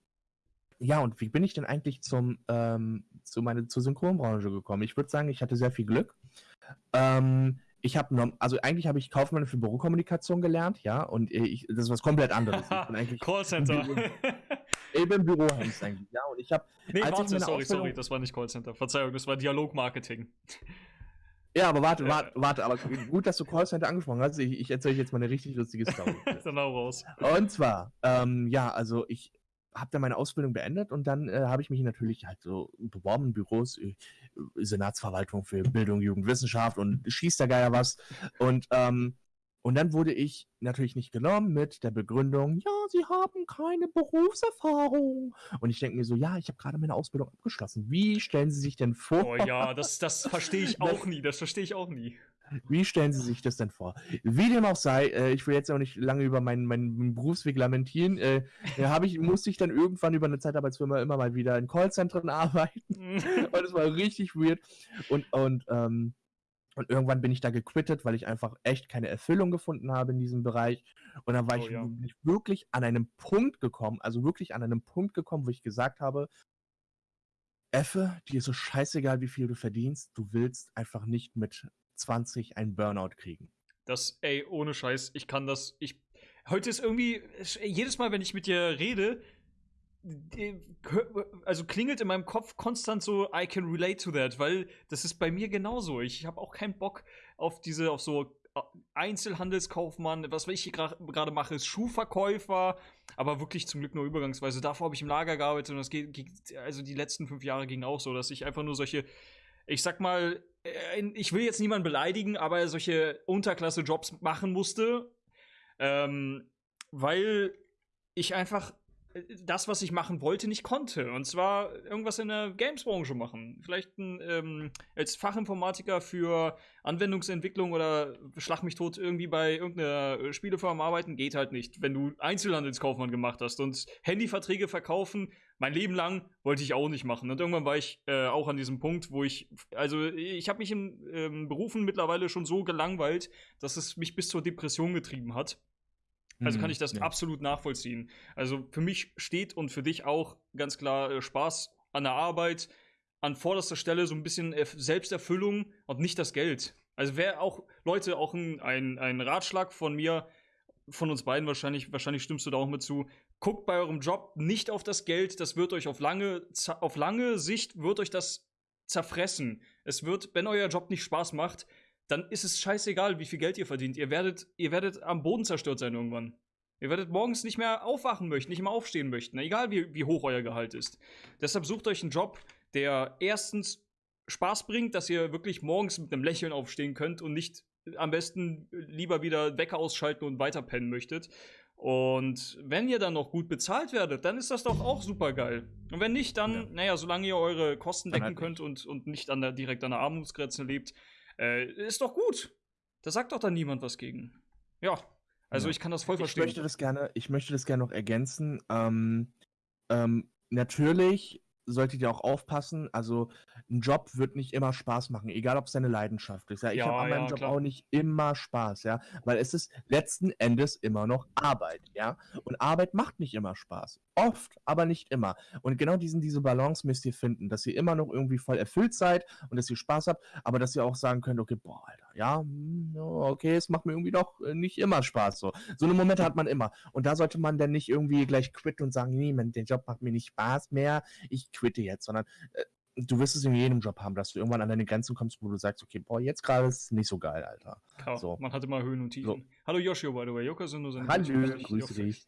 ja und wie bin ich denn eigentlich zum ähm, zu meine zur Synchronbranche gekommen? Ich würde sagen, ich hatte sehr viel Glück. Ähm, ich habe also eigentlich habe ich Kaufmann für Bürokommunikation gelernt, ja, und ich, das ist was komplett anderes. Callcenter. bin Bürohengst eigentlich, ja, und ich habe nee, warte, sorry, sorry, das war nicht Callcenter. Verzeihung, das war Dialogmarketing. Ja, aber warte, warte, warte, aber gut, dass du Callcenter angesprochen hast. Ich, ich erzähle euch jetzt mal eine richtig lustige Story. Dann auch raus. und zwar, ähm, ja, also ich habe dann meine Ausbildung beendet und dann äh, habe ich mich natürlich halt so beworben Büros, äh, Senatsverwaltung für Bildung, Jugendwissenschaft und schießt der Geier was. Und, ähm, Und dann wurde ich natürlich nicht genommen mit der Begründung, ja, Sie haben keine Berufserfahrung. Und ich denke mir so, ja, ich habe gerade meine Ausbildung abgeschlossen. Wie stellen Sie sich denn vor? Oh ja, das, das verstehe ich auch nie. Das verstehe ich auch nie. Wie stellen Sie sich das denn vor? Wie dem auch sei, äh, ich will jetzt auch nicht lange über meinen, meinen Berufsweg lamentieren. Äh, da ich, musste ich dann irgendwann über eine Zeitarbeitsfirma immer mal wieder in Callzentren arbeiten. und es war richtig weird. Und, und ähm, und irgendwann bin ich da gequittet, weil ich einfach echt keine Erfüllung gefunden habe in diesem Bereich. Und dann war oh, ich ja. wirklich an einem Punkt gekommen, also wirklich an einem Punkt gekommen, wo ich gesagt habe, Effe, dir ist so scheißegal, wie viel du verdienst, du willst einfach nicht mit 20 einen Burnout kriegen. Das, ey, ohne Scheiß, ich kann das, ich, heute ist irgendwie, jedes Mal, wenn ich mit dir rede, also klingelt in meinem Kopf konstant so I can relate to that, weil das ist bei mir genauso. Ich habe auch keinen Bock auf diese auf so äh, Einzelhandelskaufmann, was ich gerade mache, ist Schuhverkäufer, aber wirklich zum Glück nur übergangsweise. Davor habe ich im Lager gearbeitet und das geht, also die letzten fünf Jahre ging auch so, dass ich einfach nur solche, ich sag mal, äh, ich will jetzt niemanden beleidigen, aber solche Unterklasse-Jobs machen musste, ähm, weil ich einfach das, was ich machen wollte, nicht konnte. Und zwar irgendwas in der Games-Branche machen. Vielleicht ein, ähm, als Fachinformatiker für Anwendungsentwicklung oder schlag mich tot irgendwie bei irgendeiner Spielefirma arbeiten, geht halt nicht. Wenn du Einzelhandelskaufmann gemacht hast und Handyverträge verkaufen, mein Leben lang wollte ich auch nicht machen. Und irgendwann war ich äh, auch an diesem Punkt, wo ich, also ich habe mich in ähm, Berufen mittlerweile schon so gelangweilt, dass es mich bis zur Depression getrieben hat. Also kann mhm, ich das ja. absolut nachvollziehen. Also für mich steht und für dich auch ganz klar äh, Spaß an der Arbeit an vorderster Stelle so ein bisschen Selbsterfüllung und nicht das Geld. Also wäre auch, Leute, auch ein, ein, ein Ratschlag von mir, von uns beiden wahrscheinlich, wahrscheinlich stimmst du da auch mit zu. Guckt bei eurem Job nicht auf das Geld, das wird euch auf lange, auf lange Sicht wird euch das zerfressen. Es wird, wenn euer Job nicht Spaß macht, dann ist es scheißegal, wie viel Geld ihr verdient. Ihr werdet, ihr werdet am Boden zerstört sein irgendwann. Ihr werdet morgens nicht mehr aufwachen möchten, nicht mehr aufstehen möchten, egal wie, wie hoch euer Gehalt ist. Deshalb sucht euch einen Job, der erstens Spaß bringt, dass ihr wirklich morgens mit einem Lächeln aufstehen könnt und nicht am besten lieber wieder Wecker ausschalten und weiterpennen möchtet. Und wenn ihr dann noch gut bezahlt werdet, dann ist das doch auch super geil. Und wenn nicht, dann, ja. naja, solange ihr eure Kosten decken halt könnt und, und nicht an der, direkt an der Armutsgrenze lebt, äh, ist doch gut. Da sagt doch dann niemand was gegen. Ja, also ja. ich kann das voll verstehen. Ich möchte das gerne, ich möchte das gerne noch ergänzen. Ähm, ähm, natürlich solltet ihr auch aufpassen. Also ein Job wird nicht immer Spaß machen, egal ob es deine Leidenschaft ist. Ja, ich ja, habe an meinem ja, Job klar. auch nicht immer Spaß, ja, weil es ist letzten Endes immer noch Arbeit, ja. Und Arbeit macht nicht immer Spaß, oft, aber nicht immer. Und genau diesen diese Balance müsst ihr finden, dass ihr immer noch irgendwie voll erfüllt seid und dass ihr Spaß habt, aber dass ihr auch sagen könnt, okay, boah, Alter, ja, hm, okay, es macht mir irgendwie doch äh, nicht immer Spaß so. So eine Momente hat man immer. Und da sollte man dann nicht irgendwie gleich quitten und sagen, nee, der Job macht mir nicht Spaß mehr, ich quitte jetzt, sondern äh, du wirst es in jedem Job haben, dass du irgendwann an deine Grenzen kommst, wo du sagst, okay, boah, jetzt gerade ist es nicht so geil, Alter. Klar, so. Man hat immer Höhen und Tiefen. So. Hallo Joshua, by the way. Joker sind nur seine Hallo, grüße dich.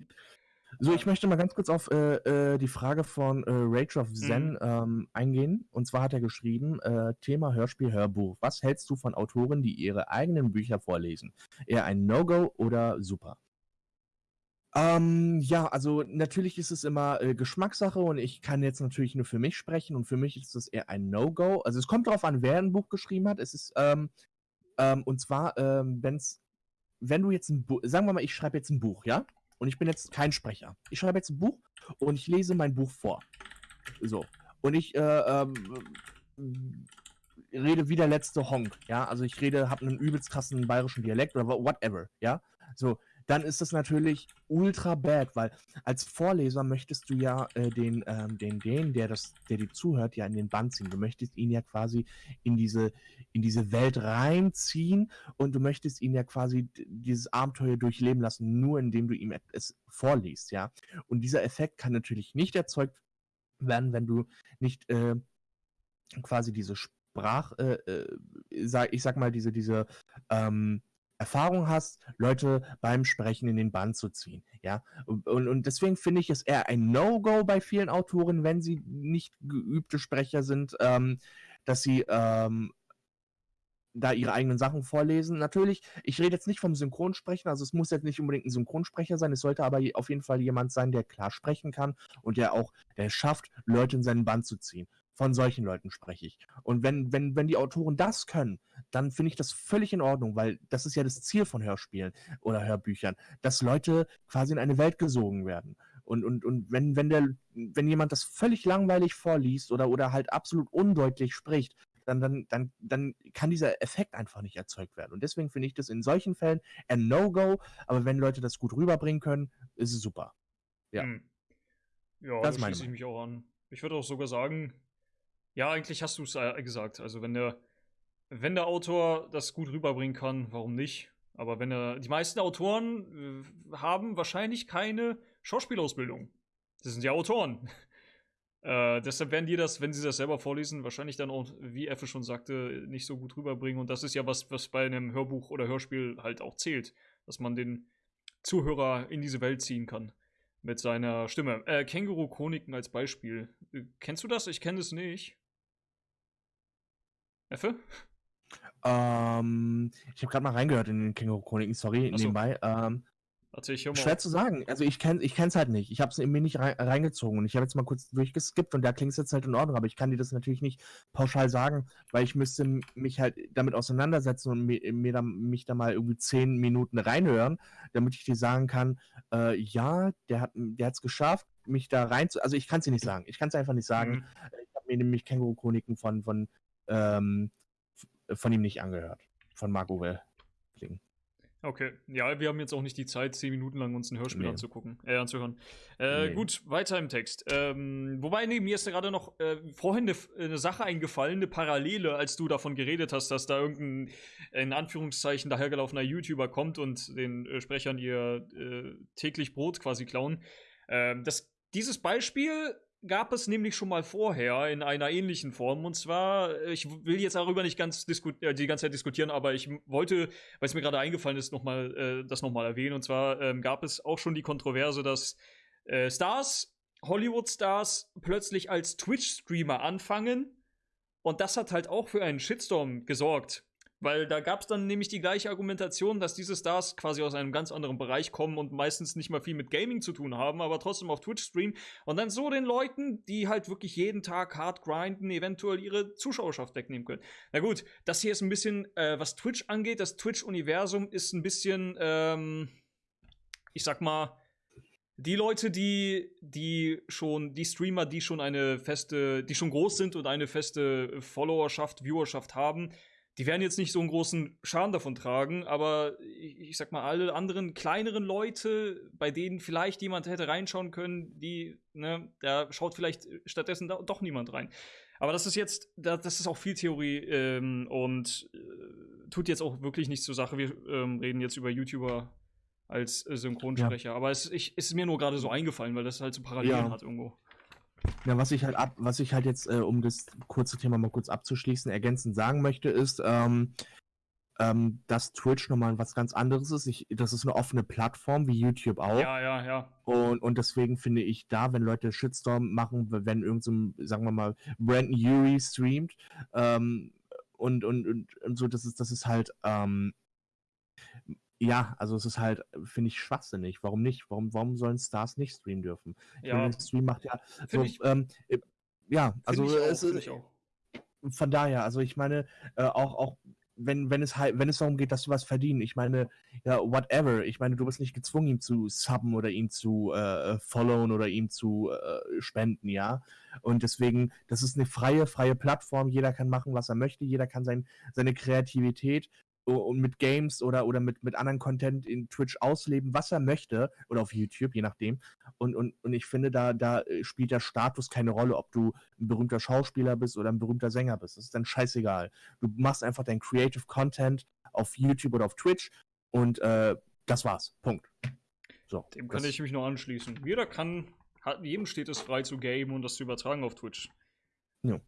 So, ich möchte mal ganz kurz auf äh, äh, die Frage von äh, Rage of Zen mhm. ähm, eingehen. Und zwar hat er geschrieben, äh, Thema Hörspiel, Hörbuch. Was hältst du von Autoren, die ihre eigenen Bücher vorlesen? Eher ein No-Go oder super? Ähm, ja, also natürlich ist es immer äh, Geschmackssache und ich kann jetzt natürlich nur für mich sprechen und für mich ist es eher ein No-Go. Also es kommt darauf an, wer ein Buch geschrieben hat. Es ist, ähm, ähm, und zwar, ähm, wenn's, wenn du jetzt ein Buch, sagen wir mal, ich schreibe jetzt ein Buch, ja? Und ich bin jetzt kein Sprecher. Ich schreibe jetzt ein Buch und ich lese mein Buch vor. So. Und ich, äh, ähm, rede wie der letzte Honk, ja? Also ich rede, habe einen übelst krassen bayerischen Dialekt oder whatever, ja? So, dann ist das natürlich ultra bad, weil als Vorleser möchtest du ja äh, den, ähm, den, den, der das, der dir zuhört, ja in den Band ziehen. Du möchtest ihn ja quasi in diese, in diese Welt reinziehen und du möchtest ihn ja quasi dieses Abenteuer durchleben lassen, nur indem du ihm es vorliest, ja. Und dieser Effekt kann natürlich nicht erzeugt werden, wenn du nicht äh, quasi diese Sprach, äh, äh, ich sag mal, diese, diese, ähm, Erfahrung hast, Leute beim Sprechen in den Bann zu ziehen. Ja, und, und deswegen finde ich es eher ein No-Go bei vielen Autoren, wenn sie nicht geübte Sprecher sind, ähm, dass sie ähm, da ihre eigenen Sachen vorlesen. Natürlich, ich rede jetzt nicht vom Synchronsprechen, also es muss jetzt nicht unbedingt ein Synchronsprecher sein, es sollte aber auf jeden Fall jemand sein, der klar sprechen kann und der auch, der schafft, Leute in seinen Band zu ziehen. Von solchen Leuten spreche ich. Und wenn, wenn, wenn die Autoren das können, dann finde ich das völlig in Ordnung, weil das ist ja das Ziel von Hörspielen oder Hörbüchern, dass Leute quasi in eine Welt gesogen werden. Und, und, und wenn, wenn, der, wenn jemand das völlig langweilig vorliest oder, oder halt absolut undeutlich spricht, dann, dann, dann, dann kann dieser Effekt einfach nicht erzeugt werden. Und deswegen finde ich das in solchen Fällen ein No-Go, aber wenn Leute das gut rüberbringen können, ist es super. Ja. Hm. Ja, Das da schließe ich mich auch an. Ich würde auch sogar sagen, ja, eigentlich hast du es äh, gesagt. Also wenn der, wenn der Autor das gut rüberbringen kann, warum nicht? Aber wenn er, die meisten Autoren äh, haben wahrscheinlich keine Schauspielausbildung. Das sind ja Autoren. Äh, deshalb werden die das, wenn sie das selber vorlesen, wahrscheinlich dann auch, wie Effe schon sagte, nicht so gut rüberbringen. Und das ist ja was, was bei einem Hörbuch oder Hörspiel halt auch zählt, dass man den Zuhörer in diese Welt ziehen kann mit seiner Stimme. Äh, Känguru-Chroniken als Beispiel. Äh, kennst du das? Ich kenne das nicht. Effe? Ähm, ich habe gerade mal reingehört in den Känguru-Chroniken, sorry, so. nebenbei. Ähm, Erzähl ich hier mal. schwer zu sagen. Also ich kenne ich es halt nicht. Ich habe es in mir nicht rein, reingezogen. Und ich habe jetzt mal kurz durchgeskippt und da klingt es jetzt halt in Ordnung, aber ich kann dir das natürlich nicht pauschal sagen, weil ich müsste mich halt damit auseinandersetzen und mir, mir da, mich da mal irgendwie zehn Minuten reinhören, damit ich dir sagen kann, äh, ja, der hat der hat's geschafft, mich da rein zu. Also ich kann es dir nicht sagen. Ich kann es einfach nicht sagen. Mhm. Ich habe mir nämlich Känguru-Chroniken von, von, ähm, von ihm nicht angehört. Von Marco Well. Okay. Ja, wir haben jetzt auch nicht die Zeit, zehn Minuten lang uns ein Hörspiel Nee. anzugucken, äh, anzuhören. Äh, Nee. Gut, weiter im Text. Ähm, wobei, nee, mir ist gerade noch äh, vorhin eine, eine Sache eingefallen, eine Parallele, als du davon geredet hast, dass da irgendein, in Anführungszeichen, dahergelaufener YouTuber kommt und den äh, Sprechern ihr äh, täglich Brot quasi klauen. Ähm, das, dieses Beispiel gab es nämlich schon mal vorher in einer ähnlichen Form. Und zwar, äh, ich will jetzt darüber nicht ganz äh, die ganze Zeit diskutieren, aber ich wollte weil es mir gerade eingefallen ist, noch mal, äh, das nochmal erwähnen. Und zwar ähm, gab es auch schon die Kontroverse, dass äh, Stars, Hollywood-Stars, plötzlich als Twitch-Streamer anfangen. Und das hat halt auch für einen Shitstorm gesorgt. Weil da gab es dann nämlich die gleiche Argumentation, dass diese Stars quasi aus einem ganz anderen Bereich kommen und meistens nicht mal viel mit Gaming zu tun haben, aber trotzdem auf Twitch streamen und dann so den Leuten, die halt wirklich jeden Tag hart grinden, eventuell ihre Zuschauerschaft wegnehmen können. Na gut, das hier ist ein bisschen, äh, was Twitch angeht, das Twitch-Universum ist ein bisschen, ähm, ich sag mal, die Leute, die, die schon, die Streamer, die schon eine feste, die schon groß sind und eine feste Followerschaft, Viewerschaft haben, die werden jetzt nicht so einen großen Schaden davon tragen, aber ich, ich sag mal, alle anderen kleineren Leute, bei denen vielleicht jemand hätte reinschauen können, die, ne, da schaut vielleicht stattdessen da, doch niemand rein. Aber das ist jetzt, da, das ist auch viel Theorie ähm, und äh, tut jetzt auch wirklich nichts zur Sache. Wir ähm, reden jetzt über YouTuber als äh, Synchronsprecher. Aber es ich, ist mir nur gerade so eingefallen, weil das halt so Parallelen Ja. hat irgendwo. Ja, was ich halt ab, was ich halt jetzt, äh, um das kurze Thema mal kurz abzuschließen, ergänzend sagen möchte, ist, ähm, ähm, dass Twitch nochmal was ganz anderes ist. Ich, das ist eine offene Plattform, wie YouTube auch. Ja, ja, ja. Und, und deswegen finde ich da, wenn Leute Shitstorm machen, wenn irgend so sagen wir mal, Brandon Urie streamt, ähm, und, und, und, und so, das ist, das ist halt, ähm, ja, also es ist halt, finde ich, schwachsinnig. Warum nicht? Warum, warum sollen Stars nicht streamen dürfen? Ja, meine, Stream macht ja so, ich- ähm, äh, ja, also ich auch, es find ist, auch. von daher, also ich meine, äh, auch, auch wenn, wenn es halt, wenn es darum geht, dass du was verdienen, ich meine, ja, whatever, ich meine, du bist nicht gezwungen, ihm zu subben oder ihn zu äh, followen oder ihm zu äh, spenden, ja. Und deswegen, das ist eine freie, freie Plattform, jeder kann machen, was er möchte, jeder kann sein, seine Kreativität und mit Games oder, oder mit, mit anderen Content in Twitch ausleben, was er möchte, oder auf YouTube, je nachdem. Und, und, und ich finde, da, da äh, spielt der Status keine Rolle, ob du ein berühmter Schauspieler bist oder ein berühmter Sänger bist. Das ist dann scheißegal. Du machst einfach dein Creative Content auf YouTube oder auf Twitch und äh, das war's. Punkt. So. Dem kann ich mich nur anschließen. Jeder kann, hat, jedem steht es frei zu gamen und das zu übertragen auf Twitch. Ja.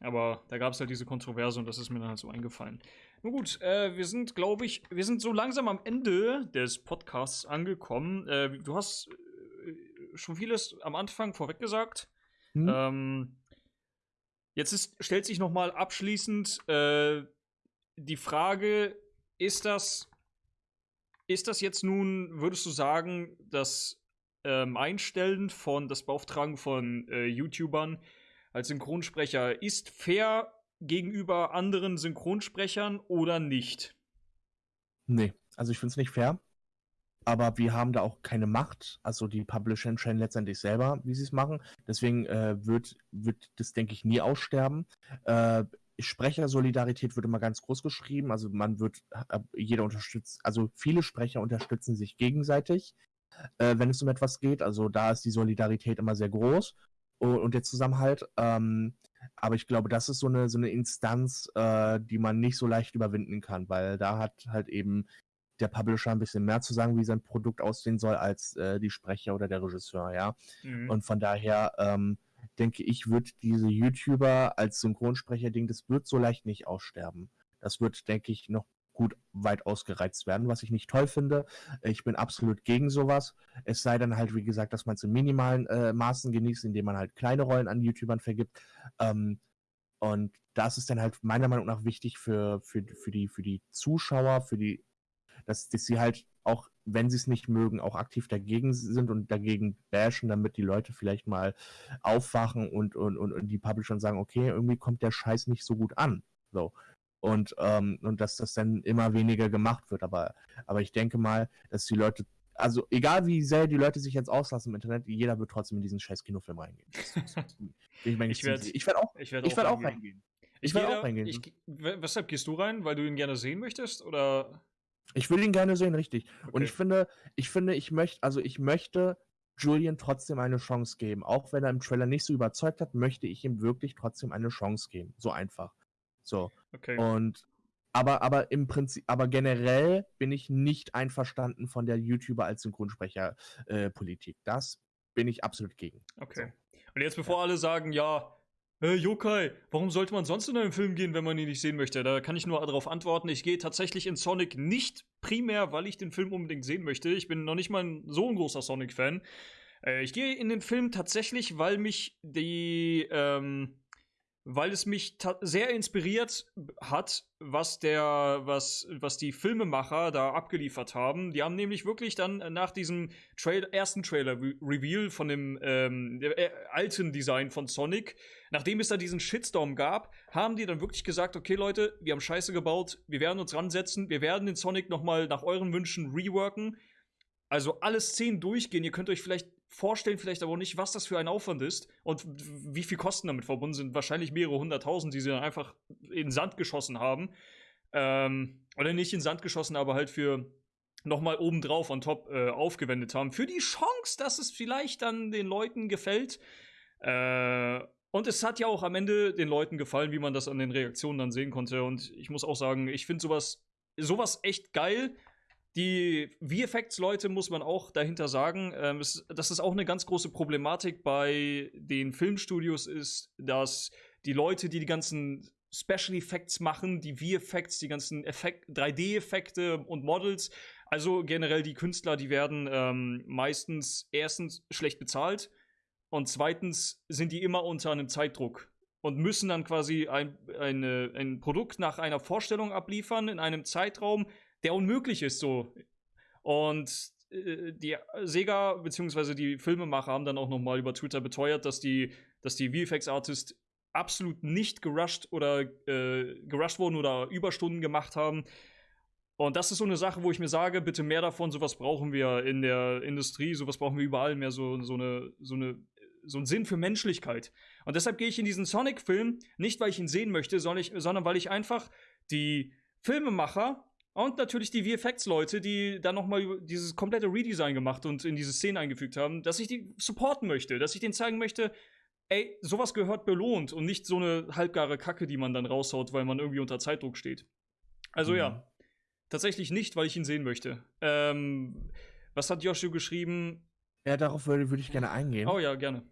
Aber da gab es halt diese Kontroverse und das ist mir dann halt so eingefallen. Nun gut, äh, wir sind, glaube ich, wir sind so langsam am Ende des Podcasts angekommen. Äh, du hast äh, schon vieles am Anfang vorweg gesagt. Hm? Ähm, jetzt ist, stellt sich noch mal abschließend äh, die Frage, ist das, ist das jetzt nun, würdest du sagen, das ähm, Einstellen von, das Beauftragen von äh, YouTubern als Synchronsprecher ist fair gegenüber anderen Synchronsprechern oder nicht? Nee, also ich finde es nicht fair. Aber wir haben da auch keine Macht. Also die Publisher entscheiden letztendlich selber, wie sie es machen. Deswegen äh, wird, wird das, denke ich, nie aussterben. Äh, Sprechersolidarität wird immer ganz groß geschrieben. Also man wird, äh, jeder unterstützt, also viele Sprecher unterstützen sich gegenseitig, äh, wenn es um etwas geht. Also da ist die Solidarität immer sehr groß und, der Zusammenhalt. Ähm, aber ich glaube, das ist so eine, so eine Instanz, äh, die man nicht so leicht überwinden kann, weil da hat halt eben der Publisher ein bisschen mehr zu sagen, wie sein Produkt aussehen soll, als äh, die Sprecher oder der Regisseur, ja. Mhm. Und von daher ähm, denke ich, wird diese YouTuber als Synchronsprecher-Ding, das wird so leicht nicht aussterben. Das wird, denke ich, noch gut weit ausgereizt werden, was ich nicht toll finde. Ich bin absolut gegen sowas. Es sei dann halt, wie gesagt, dass man es in minimalen äh, Maßen genießt, indem man halt kleine Rollen an YouTubern vergibt. Ähm, und das ist dann halt meiner Meinung nach wichtig für, für, für, die, für die Zuschauer, für die, dass, dass sie halt auch, wenn sie es nicht mögen, auch aktiv dagegen sind und dagegen bashen, damit die Leute vielleicht mal aufwachen und, und, und, und die Publisher sagen, okay, irgendwie kommt der Scheiß nicht so gut an. So und, ähm, und dass das dann immer weniger gemacht wird. Aber, aber ich denke mal, dass die Leute, also egal wie sehr die Leute sich jetzt auslassen im Internet, jeder wird trotzdem in diesen scheiß Kinofilm reingehen. ich meine, ich werde werd auch, ich werd ich werd auch, auch reingehen. Ich werde auch reingehen. Ich, weshalb gehst du rein? Weil du ihn gerne sehen möchtest? Oder? Ich will ihn gerne sehen, richtig. Okay. Und ich finde, ich finde, ich möchte, also ich möchte Julian trotzdem eine Chance geben. Auch wenn er im Trailer nicht so überzeugt hat, möchte ich ihm wirklich trotzdem eine Chance geben. So einfach. So. Okay. Und aber, aber im Prinzip, aber generell bin ich nicht einverstanden von der YouTuber als Synchronsprecher-Politik. Äh, das bin ich absolut gegen. Okay. Und jetzt, bevor ja. alle sagen, ja, äh, Yokai, warum sollte man sonst in einen Film gehen, wenn man ihn nicht sehen möchte? Da kann ich nur darauf antworten, ich gehe tatsächlich in Sonic nicht primär, weil ich den Film unbedingt sehen möchte. Ich bin noch nicht mal so ein großer Sonic-Fan. Äh, ich gehe in den Film tatsächlich, weil mich die, ähm, weil es mich sehr inspiriert hat, was der, was, was die Filmemacher da abgeliefert haben. Die haben nämlich wirklich dann nach diesem Trail ersten Trailer-Reveal von dem ähm, äh, alten Design von Sonic, nachdem es da diesen Shitstorm gab, haben die dann wirklich gesagt, okay Leute, wir haben Scheiße gebaut, wir werden uns ransetzen, wir werden den Sonic nochmal nach euren Wünschen reworken. Also alle Szenen durchgehen. Ihr könnt euch vielleicht vorstellen, vielleicht aber nicht, was das für ein Aufwand ist und wie viel Kosten damit verbunden sind. Wahrscheinlich mehrere hunderttausend, die sie dann einfach in Sand geschossen haben. Ähm, oder nicht in Sand geschossen, aber halt für nochmal obendrauf on top äh, aufgewendet haben. Für die Chance, dass es vielleicht dann den Leuten gefällt. Äh, und es hat ja auch am Ende den Leuten gefallen, wie man das an den Reaktionen dann sehen konnte. Und ich muss auch sagen, ich finde sowas, sowas echt geil die VFX-Leute muss man auch dahinter sagen, ähm, es, dass es auch eine ganz große Problematik bei den Filmstudios ist, dass die Leute, die die ganzen Special Effects machen, die VFX, die ganzen 3D-Effekte und Models, also generell die Künstler, die werden ähm, meistens erstens schlecht bezahlt und zweitens sind die immer unter einem Zeitdruck und müssen dann quasi ein, eine, ein Produkt nach einer Vorstellung abliefern in einem Zeitraum, der unmöglich ist so. Und äh, die Sega bzw. die Filmemacher haben dann auch nochmal über Twitter beteuert, dass die, dass die VFX-Artists absolut nicht gerusht oder äh, gerusht wurden oder Überstunden gemacht haben. Und das ist so eine Sache, wo ich mir sage, bitte mehr davon, sowas brauchen wir in der Industrie, sowas brauchen wir überall mehr, so, so, eine, so, eine, so einen Sinn für Menschlichkeit. Und deshalb gehe ich in diesen Sonic-Film, nicht weil ich ihn sehen möchte, sondern, ich, sondern weil ich einfach die Filmemacher und natürlich die VFX-Leute, die dann nochmal dieses komplette Redesign gemacht und in diese Szene eingefügt haben, dass ich die supporten möchte, dass ich denen zeigen möchte, ey, sowas gehört belohnt und nicht so eine halbgare Kacke, die man dann raushaut, weil man irgendwie unter Zeitdruck steht. Also mhm. ja, tatsächlich nicht, weil ich ihn sehen möchte. Ähm, was hat Joshua geschrieben? Ja, darauf würde, würde ich gerne eingehen. Oh ja, gerne.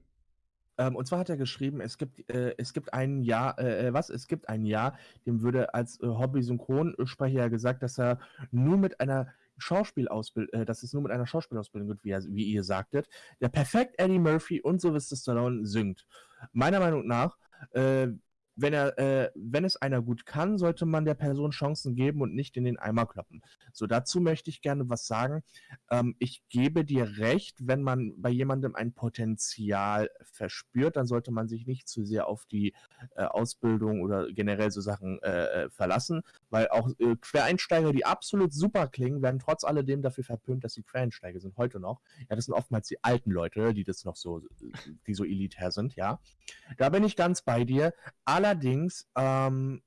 Ähm, und zwar hat er geschrieben, es gibt, äh, es gibt ein Jahr, äh, äh, was? Es gibt ein Jahr, dem würde als äh, Hobby-Synchronsprecher gesagt, dass er nur mit einer Schauspielausbildung, äh, dass es nur mit einer Schauspielausbildung wird, wie, wie ihr sagtet, der perfekt Eddie Murphy und Sylvester Stallone singt. Meiner Meinung nach äh, wenn er, äh, wenn es einer gut kann, sollte man der Person Chancen geben und nicht in den Eimer kloppen. So, dazu möchte ich gerne was sagen. Ähm, ich gebe dir recht, wenn man bei jemandem ein Potenzial verspürt, dann sollte man sich nicht zu sehr auf die äh, Ausbildung oder generell so Sachen äh, äh verlassen, weil auch äh, Quereinsteiger, die absolut super klingen, werden trotz alledem dafür verpönt, dass sie Quereinsteiger sind, heute noch. Ja, das sind oftmals die alten Leute, die das noch so, die so elitär sind, ja. Da bin ich ganz bei dir. Allerdings ähm,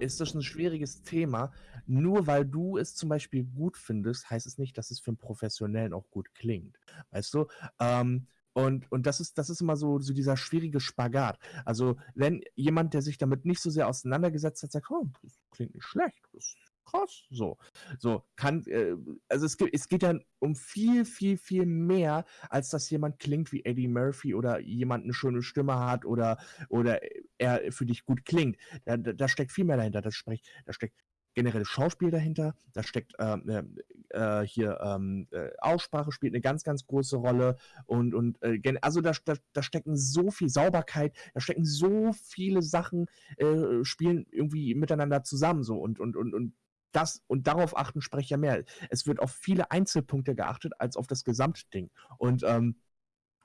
ist das ein schwieriges Thema. Nur weil du es zum Beispiel gut findest, heißt es nicht, dass es für einen Professionellen auch gut klingt. Weißt du? Ähm, und, und das ist, das ist immer so, so dieser schwierige Spagat. Also, wenn jemand, der sich damit nicht so sehr auseinandergesetzt hat, sagt, oh, das klingt nicht schlecht, das krass. So, so kann, äh, also es, geht, es geht ja um viel, viel, viel mehr, als dass jemand klingt wie Eddie Murphy oder jemand eine schöne Stimme hat oder, oder er für dich gut klingt. Da, da, steckt viel mehr dahinter. Da, spricht, da steckt generelles Schauspiel dahinter, da steckt äh, äh, hier ähm, äh, Aussprache spielt eine ganz, ganz große Rolle und, und äh, also da, da, da, stecken so viel Sauberkeit, da stecken so viele Sachen, äh, spielen irgendwie miteinander zusammen so und, und, und, und das und darauf achten Sprecher mehr. Es wird auf viele Einzelpunkte geachtet als auf das Gesamtding. Und, ähm,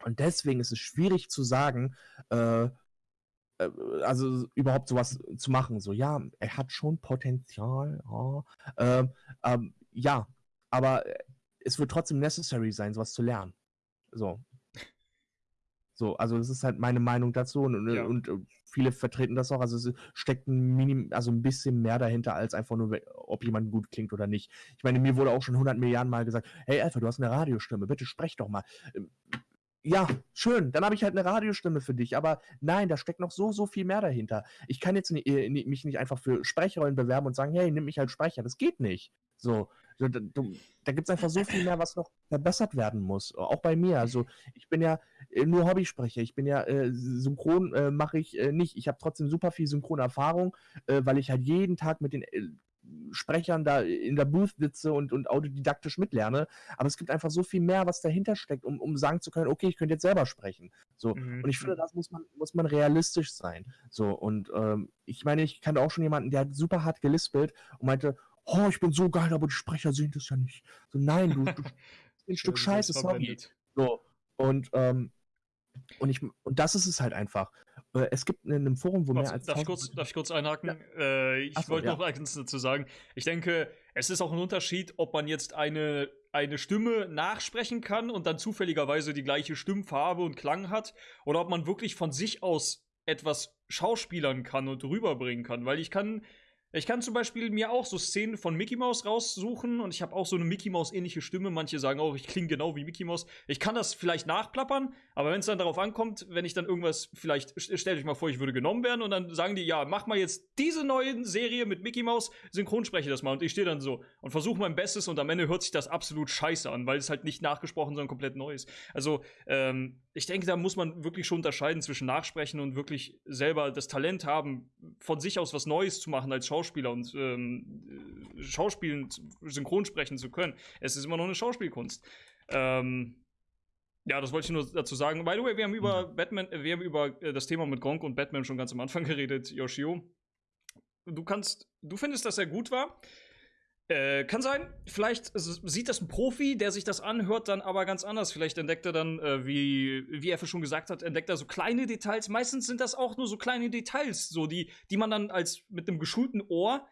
und deswegen ist es schwierig zu sagen, äh, also überhaupt sowas zu machen. So, ja, er hat schon Potenzial, ja, ähm, ähm, ja aber es wird trotzdem necessary sein, sowas zu lernen. So. So, also das ist halt meine Meinung dazu und, ja. und, und viele vertreten das auch. Also es steckt ein Minim, also ein bisschen mehr dahinter als einfach nur, ob jemand gut klingt oder nicht. Ich meine, mir wurde auch schon 100 Milliarden Mal gesagt, hey Alpha, du hast eine Radiostimme, bitte sprech doch mal. Ja, schön, dann habe ich halt eine Radiostimme für dich, aber nein, da steckt noch so, so viel mehr dahinter. Ich kann jetzt nicht, äh, mich nicht einfach für Sprechrollen bewerben und sagen, hey, nimm mich als Sprecher, das geht nicht. So, da, da, gibt es einfach so viel mehr, was noch verbessert werden muss. Auch bei mir. Also ich bin ja äh, nur Hobbysprecher. Ich bin ja äh, synchron äh, mache ich äh, nicht. Ich habe trotzdem super viel Synchronerfahrung, äh, weil ich halt jeden Tag mit den Sprechern da in der Booth sitze und, und autodidaktisch mitlerne. Aber es gibt einfach so viel mehr, was dahinter steckt, um, um sagen zu können, okay, ich könnte jetzt selber sprechen. So. Mhm. Und ich finde, das muss man, muss man realistisch sein. So. Und ähm, ich meine, ich kannte auch schon jemanden, der hat super hart gelispelt und meinte, oh, ich bin so geil, aber die Sprecher sehen das ja nicht. So, nein, du, du ein Stück Scheiße, sorry. So, und, ähm, und, ich, und das ist es halt einfach. Äh, es gibt in einem Forum, wo Was, mehr als. Darf ich, kurz, darf ich kurz einhaken? Ja. Äh, ich so, wollte ja. noch eins dazu sagen. Ich denke, es ist auch ein Unterschied, ob man jetzt eine, eine Stimme nachsprechen kann und dann zufälligerweise die gleiche Stimmfarbe und Klang hat, oder ob man wirklich von sich aus etwas schauspielern kann und rüberbringen kann. Weil ich kann ich kann zum Beispiel mir auch so Szenen von Mickey Mouse raussuchen und ich habe auch so eine Mickey Mouse ähnliche Stimme. Manche sagen auch, ich klinge genau wie Mickey Mouse. Ich kann das vielleicht nachplappern, aber wenn es dann darauf ankommt, wenn ich dann irgendwas, vielleicht stellt euch mal vor, ich würde genommen werden und dann sagen die, ja, mach mal jetzt diese neue Serie mit Mickey Mouse, synchronspreche das mal und ich stehe dann so und versuche mein Bestes und am Ende hört sich das absolut scheiße an, weil es halt nicht nachgesprochen, sondern komplett neu ist. Also, ähm, ich denke, da muss man wirklich schon unterscheiden zwischen Nachsprechen und wirklich selber das Talent haben, von sich aus was Neues zu machen als Schauspieler und ähm, Schauspielen, Synchronsprechen zu können. Es ist immer noch eine Schauspielkunst. Ähm, ja, das wollte ich nur dazu sagen. By the way, wir haben über mhm. Batman, äh, wir haben über äh, das Thema mit Gronk und Batman schon ganz am Anfang geredet, Yoshio. Du kannst, du findest, dass er gut war. Äh, kann sein. Vielleicht sieht das ein Profi, der sich das anhört, dann aber ganz anders. Vielleicht entdeckt er dann, äh, wie, wie Effe schon gesagt hat, entdeckt er so kleine Details. Meistens sind das auch nur so kleine Details, so die, die man dann als mit einem geschulten Ohr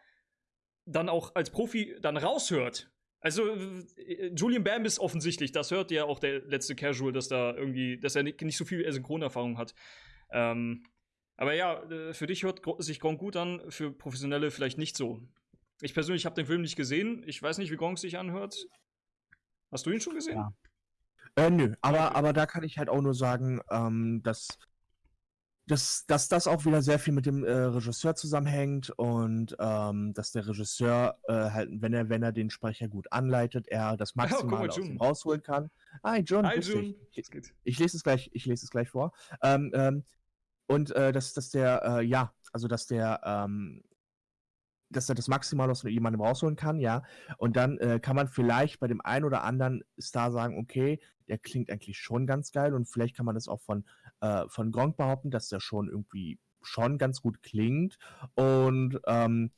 dann auch als Profi dann raushört. Also äh, Julian Bam ist offensichtlich, das hört ja auch der letzte Casual, dass da irgendwie, dass er nicht, nicht so viel Synchronerfahrung hat. Ähm, aber ja, äh, für dich hört sich Gronk gut an, für Professionelle vielleicht nicht so. Ich persönlich habe den Film nicht gesehen. Ich weiß nicht, wie Gronk sich anhört. Hast du ihn schon gesehen? Ja. Äh, nö, aber, aber da kann ich halt auch nur sagen, ähm, dass, dass, dass das auch wieder sehr viel mit dem äh, Regisseur zusammenhängt und ähm, dass der Regisseur äh, halt, wenn er, wenn er den Sprecher gut anleitet, er das Maximale oh, ihm rausholen kann. Hi, John. Hi, John. Ich, ich, lese es gleich, ich lese es gleich vor. Ähm, ähm, und äh, dass, dass der, äh, ja, also dass der ähm, dass er das maximal aus jemandem rausholen kann, ja. Und dann äh, kann man vielleicht bei dem einen oder anderen Star sagen, okay, der klingt eigentlich schon ganz geil und vielleicht kann man das auch von, äh, von Gronk behaupten, dass der schon irgendwie schon ganz gut klingt und ähm,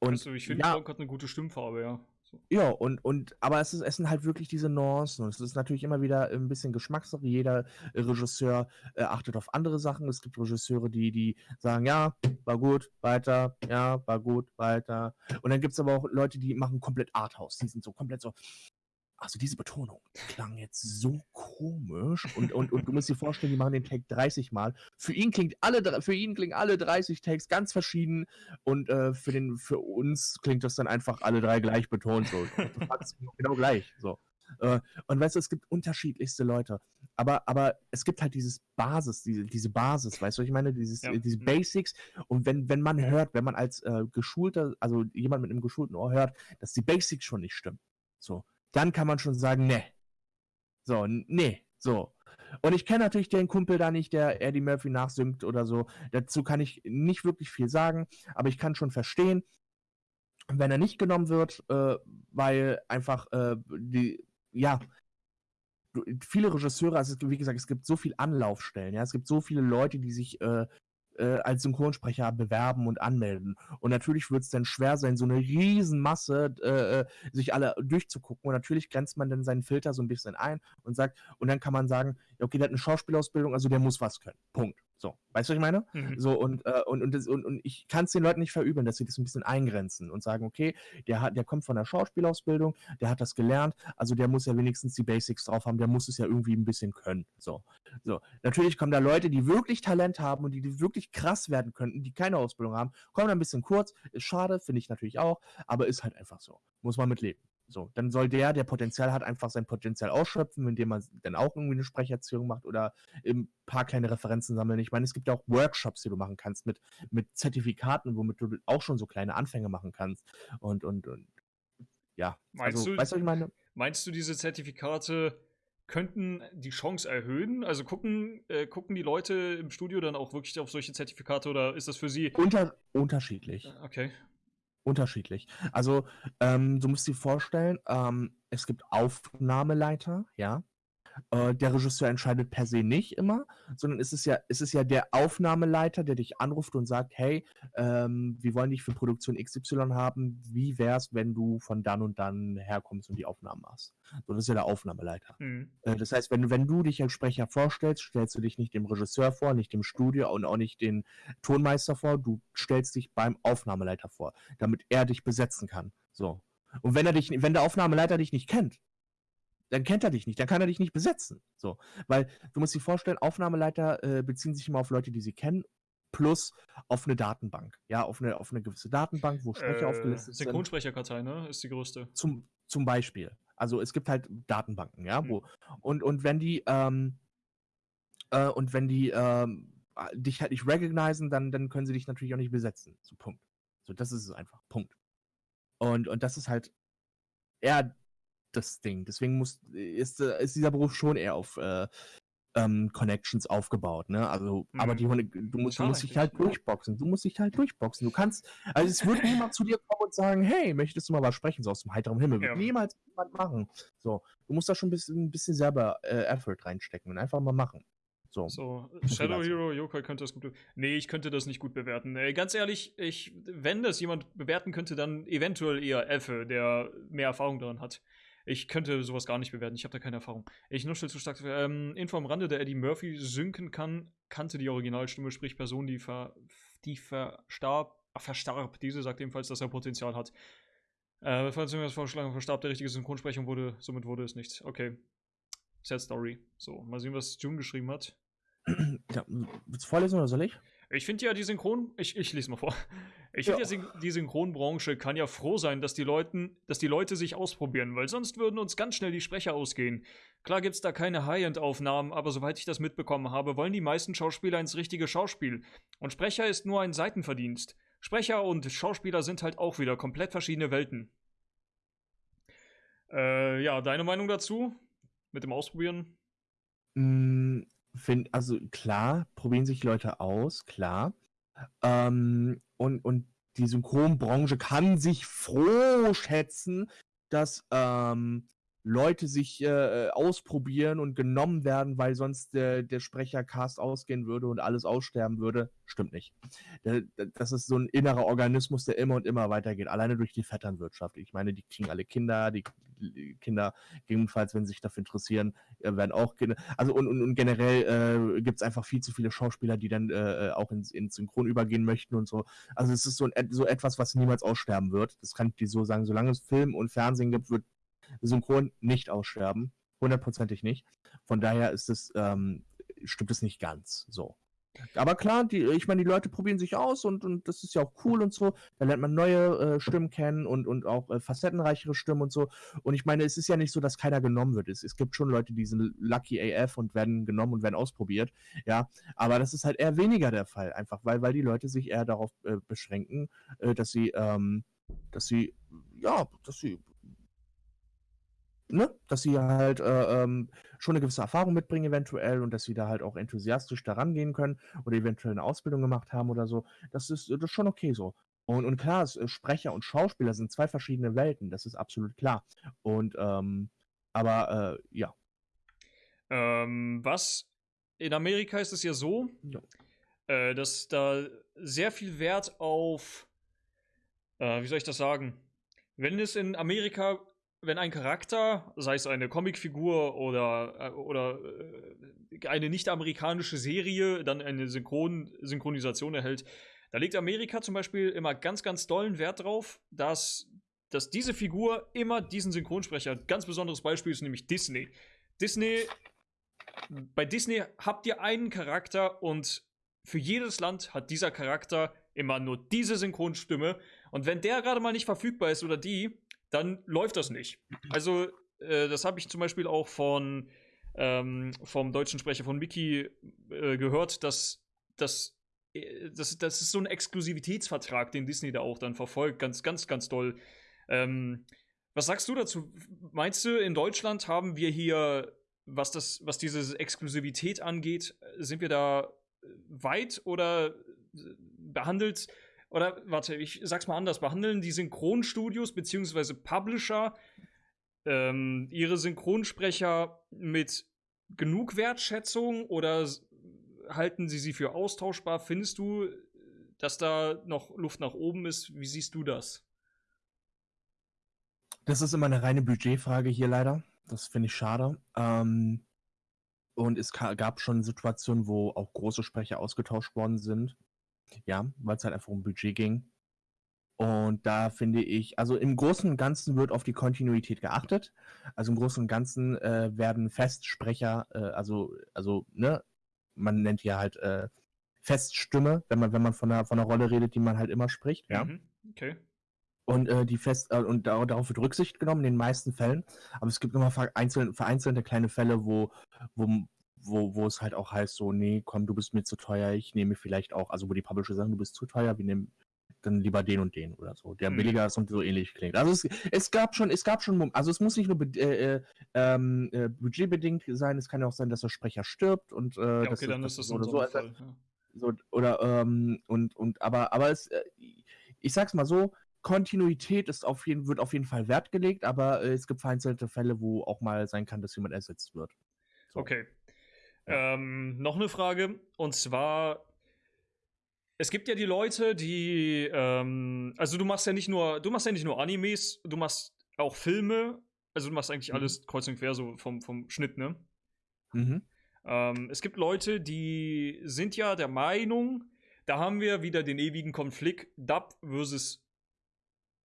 und also ich finde, ja, Rock hat eine gute Stimmfarbe, ja. So. ja, und, und, aber es, ist, es sind halt wirklich diese Nuancen. Und es ist natürlich immer wieder ein bisschen Geschmackssache. Jeder äh, Regisseur äh, achtet auf andere Sachen. Es gibt Regisseure, die, die sagen, ja, war gut, weiter, ja, war gut, weiter. Und dann gibt es aber auch Leute, die machen komplett Arthouse. Die sind so komplett so, also diese Betonung klang jetzt so komisch und, und, und du musst dir vorstellen, die machen den Take 30 Mal. Für ihn klingt alle, für ihn klingen alle 30 Takes ganz verschieden und äh, für, den, für uns klingt das dann einfach alle drei gleich betont. So. Genau gleich. So. Äh, und weißt du, es gibt unterschiedlichste Leute. Aber, aber es gibt halt dieses Basis, diese, diese Basis, weißt du, ich meine? Dieses, Ja. äh, diese Mhm. Basics. Und wenn, wenn man hört, wenn man als äh, geschulter, also jemand mit einem geschulten Ohr hört, dass die Basics schon nicht stimmen, so, dann kann man schon sagen, ne. So, n- nee, so. Und ich kenne natürlich den Kumpel da nicht, der Eddie Murphy nachsingt oder so. Dazu kann ich nicht wirklich viel sagen, aber ich kann schon verstehen, wenn er nicht genommen wird, äh, weil einfach äh, die, ja, viele Regisseure, also wie gesagt, es gibt so viele Anlaufstellen, ja, es gibt so viele Leute, die sich äh, äh, als Synchronsprecher bewerben und anmelden. Und natürlich wird es dann schwer sein, so eine Riesenmasse äh, äh, sich alle durchzugucken. Und natürlich grenzt man dann seinen Filter so ein bisschen ein und sagt, und dann kann man sagen, okay, der hat eine Schauspielausbildung, also der muss was können. Punkt. So, weißt du, was ich meine? Mhm. So, und, äh, und, und, das, und, und ich kann es den Leuten nicht verübeln, dass sie das ein bisschen eingrenzen und sagen, okay, der, hat, der kommt von der Schauspielausbildung, der hat das gelernt, also der muss ja wenigstens die Basics drauf haben, der muss es ja irgendwie ein bisschen können. So. So. Natürlich kommen da Leute, die wirklich Talent haben und die, die wirklich krass werden könnten, die keine Ausbildung haben, kommen da ein bisschen kurz, ist schade, finde ich natürlich auch, aber ist halt einfach so. Muss man mitleben. So, dann soll der, der Potenzial hat, einfach sein Potenzial ausschöpfen, indem man dann auch irgendwie eine Sprecherziehung macht oder ein paar kleine Referenzen sammeln. Ich meine, es gibt ja auch Workshops, die du machen kannst mit, mit Zertifikaten, womit du auch schon so kleine Anfänge machen kannst. Und, und, und ja. Meinst also, du- weißt du, ich meine? Meinst du, diese Zertifikate könnten die Chance erhöhen? Also gucken, äh, gucken die Leute im Studio dann auch wirklich auf solche Zertifikate oder ist das für sie. Unter, unterschiedlich. Okay. Unterschiedlich. Also, ähm, du musst dir vorstellen, ähm, es gibt Aufnahmeleiter, ja. Äh, der Regisseur entscheidet per se nicht immer, sondern es ist ja, es ist ja der Aufnahmeleiter, der dich anruft und sagt, hey, ähm, wir wollen dich für Produktion XY haben. Wie wär's, wenn du von dann und dann herkommst und die Aufnahmen machst? So, das ist ja der Aufnahmeleiter. Hm. Äh, Das heißt, wenn, wenn du dich als Sprecher vorstellst, stellst du dich nicht dem Regisseur vor, nicht dem Studio und auch nicht den Tonmeister vor, du stellst dich beim Aufnahmeleiter vor, damit er dich besetzen kann. So. Und wenn er dich, wenn der Aufnahmeleiter dich nicht kennt, dann kennt er dich nicht, dann kann er dich nicht besetzen. So. Weil du musst dir vorstellen, Aufnahmeleiter äh, beziehen sich immer auf Leute, die sie kennen, plus auf eine Datenbank. Ja, auf eine, auf eine gewisse Datenbank, wo Sprecher Äh, aufgelistet sind. Synchronsprecherkartei, ne? Ist die größte. Zum, zum Beispiel. Also es gibt halt Datenbanken, ja, Hm. wo. Und, und wenn die, ähm, äh, und wenn die ähm, äh, dich halt nicht recognizen, dann, dann können sie dich natürlich auch nicht besetzen. So, Punkt. So, das ist es einfach. Punkt. Und, und das ist halt eher das Ding. Deswegen muss, ist, äh, ist dieser Beruf schon eher auf äh, ähm, Connections aufgebaut, ne? Also, aber Mhm. die Hunde, du musst, du musst dich halt durchboxen. Du musst dich halt durchboxen. Du kannst, also es wird niemand zu dir kommen und sagen, hey, möchtest du mal was sprechen, so aus dem heiteren Himmel. Wird Ja. niemals jemand machen. So, du musst da schon ein bisschen, ein bisschen selber äh, Effort reinstecken und einfach mal machen. So. So, Shadow. Hero, Yokai könnte das gut. be- Nee, ich könnte das nicht gut bewerten. Äh, ganz ehrlich, ich, wenn das jemand bewerten könnte, dann eventuell eher Effe, der mehr Erfahrung daran hat. Ich könnte sowas gar nicht bewerten, ich habe da keine Erfahrung. Ich nuschel zu stark. Ähm, Info am Rande, der Eddie Murphy synken kann, kannte die Originalstimme, sprich Person, die, ver, die verstarb, ah, verstarb. Diese sagt ebenfalls, dass er Potenzial hat. Äh, falls irgendwas vorgeschlagen verstarb der richtige Synchronsprechung wurde, somit wurde es nichts. Okay. Sad Story. So, mal sehen, was June geschrieben hat. Ja, willst du vorlesen oder soll ich? Ich finde ja die Synchron, ich, ich lese mal vor. Ich Ja. finde die Synchronbranche kann ja froh sein, dass die, Leuten, dass die Leute sich ausprobieren, weil sonst würden uns ganz schnell die Sprecher ausgehen. Klar gibt es da keine High-End-Aufnahmen, aber soweit ich das mitbekommen habe, wollen die meisten Schauspieler ins richtige Schauspiel. Und Sprecher ist nur ein Seitenverdienst. Sprecher und Schauspieler sind halt auch wieder komplett verschiedene Welten. Äh, ja, deine Meinung dazu? Mit dem Ausprobieren? Mm, Find, also klar, probieren sich Leute aus, klar. Ähm, und, und die Synchronbranche kann sich froh schätzen, dass, ähm, Leute sich äh, ausprobieren und genommen werden, weil sonst der, der Sprechercast ausgehen würde und alles aussterben würde, stimmt nicht. Das ist so ein innerer Organismus, der immer und immer weitergeht, alleine durch die Vetternwirtschaft. Ich meine, die kriegen alle Kinder, die Kinder, gegebenenfalls, wenn sie sich dafür interessieren, äh, werden auch Kinder. Also und, und, und generell äh, gibt es einfach viel zu viele Schauspieler, die dann äh, auch ins, ins Synchron übergehen möchten und so. Also es ist so, ein, so etwas, was niemals aussterben wird. Das kann ich dir so sagen. Solange es Film und Fernsehen gibt, wird Synchron nicht aussterben. Hundertprozentig nicht. Von daher ist es, ähm, stimmt es nicht ganz so. Aber klar, die, ich meine, die Leute probieren sich aus und, und das ist ja auch cool und so. Da lernt man neue äh, Stimmen kennen und, und auch äh, facettenreichere Stimmen und so. Und ich meine, es ist ja nicht so, dass keiner genommen wird. Es, es gibt schon Leute, die sind lucky AF und werden genommen und werden ausprobiert. Ja, aber das ist halt eher weniger der Fall, einfach weil, weil die Leute sich eher darauf äh, beschränken, äh, dass sie, ähm, dass sie, ja, dass sie ne, dass sie halt äh, ähm, schon eine gewisse Erfahrung mitbringen eventuell und dass sie da halt auch enthusiastisch daran gehen können oder eventuell eine Ausbildung gemacht haben oder so. Das ist, das ist schon okay so. Und, und klar, es, äh, Sprecher und Schauspieler sind zwei verschiedene Welten, das ist absolut klar. Und ähm, aber äh, ja. Ähm, was in Amerika ist es ja so, ja. Äh, dass da sehr viel Wert auf, äh, wie soll ich das sagen? Wenn es in Amerika wenn ein Charakter, sei es eine Comicfigur oder, äh, oder äh, eine nicht-amerikanische Serie, dann eine Synchron Synchronisation erhält, da legt Amerika zum Beispiel immer ganz, ganz dollen Wert drauf, dass, dass diese Figur immer diesen Synchronsprecher hat. Ganz besonderes Beispiel ist nämlich Disney. Disney, bei Disney habt ihr einen Charakter und für jedes Land hat dieser Charakter immer nur diese Synchronstimme. Und wenn der gerade mal nicht verfügbar ist oder die, dann läuft das nicht. Also, äh, das habe ich zum Beispiel auch von ähm, vom deutschen Sprecher von Mickey äh, gehört, dass, dass äh, das, das ist so ein Exklusivitätsvertrag, den Disney da auch dann verfolgt. Ganz, ganz, ganz doll. Ähm, was sagst du dazu? Meinst du, in Deutschland haben wir hier, was, das, was diese Exklusivität angeht, sind wir da weit oder behandelt oder warte, ich sag's mal anders, behandeln die Synchronstudios bzw. Publisher ähm, ihre Synchronsprecher mit genug Wertschätzung oder halten sie sie für austauschbar? Findest du, dass da noch Luft nach oben ist? Wie siehst du das? Das ist immer eine reine Budgetfrage hier leider. Das finde ich schade. Ähm, und es gab schon Situationen, wo auch große Sprecher ausgetauscht worden sind. Ja, weil es halt einfach um Budget ging. Und da finde ich, also im Großen und Ganzen wird auf die Kontinuität geachtet. Also im Großen und Ganzen äh, werden Festsprecher, äh, also, also, ne, man nennt ja halt äh, Feststimme, wenn man, wenn man von einer, von einer Rolle redet, die man halt immer spricht, ja. Mhm, okay. Und äh, die Fest äh, und da, darauf wird Rücksicht genommen in den meisten Fällen. Aber es gibt immer vereinzelte, vereinzelte kleine Fälle, wo, wo, wo, wo es halt auch heißt, so, nee, komm, du bist mir zu teuer, ich nehme vielleicht auch, also wo die Publisher sagen, du bist zu teuer, wir nehmen dann lieber den und den oder so, der mhm. billiger ist und so ähnlich klingt. Also es, es gab schon, es gab schon, also es muss nicht nur äh, äh, ähm, äh, budgetbedingt sein, es kann ja auch sein, dass der Sprecher stirbt und äh, ja, okay, dann ist das oder so, Fall, ja. so oder ähm, und und aber aber es, äh, ich sag's mal so, Kontinuität ist auf jeden, wird auf jeden Fall Wert gelegt, aber äh, es gibt vereinzelte Fälle, wo auch mal sein kann, dass jemand ersetzt wird. So. Okay. Ähm, noch eine Frage, und zwar, es gibt ja die Leute, die, ähm, also du machst ja nicht nur, du machst ja nicht nur Animes, du machst auch Filme, also du machst eigentlich mhm. alles kreuz und quer so vom, vom Schnitt, ne? Mhm. Ähm, es gibt Leute, die sind ja der Meinung, da haben wir wieder den ewigen Konflikt Dub versus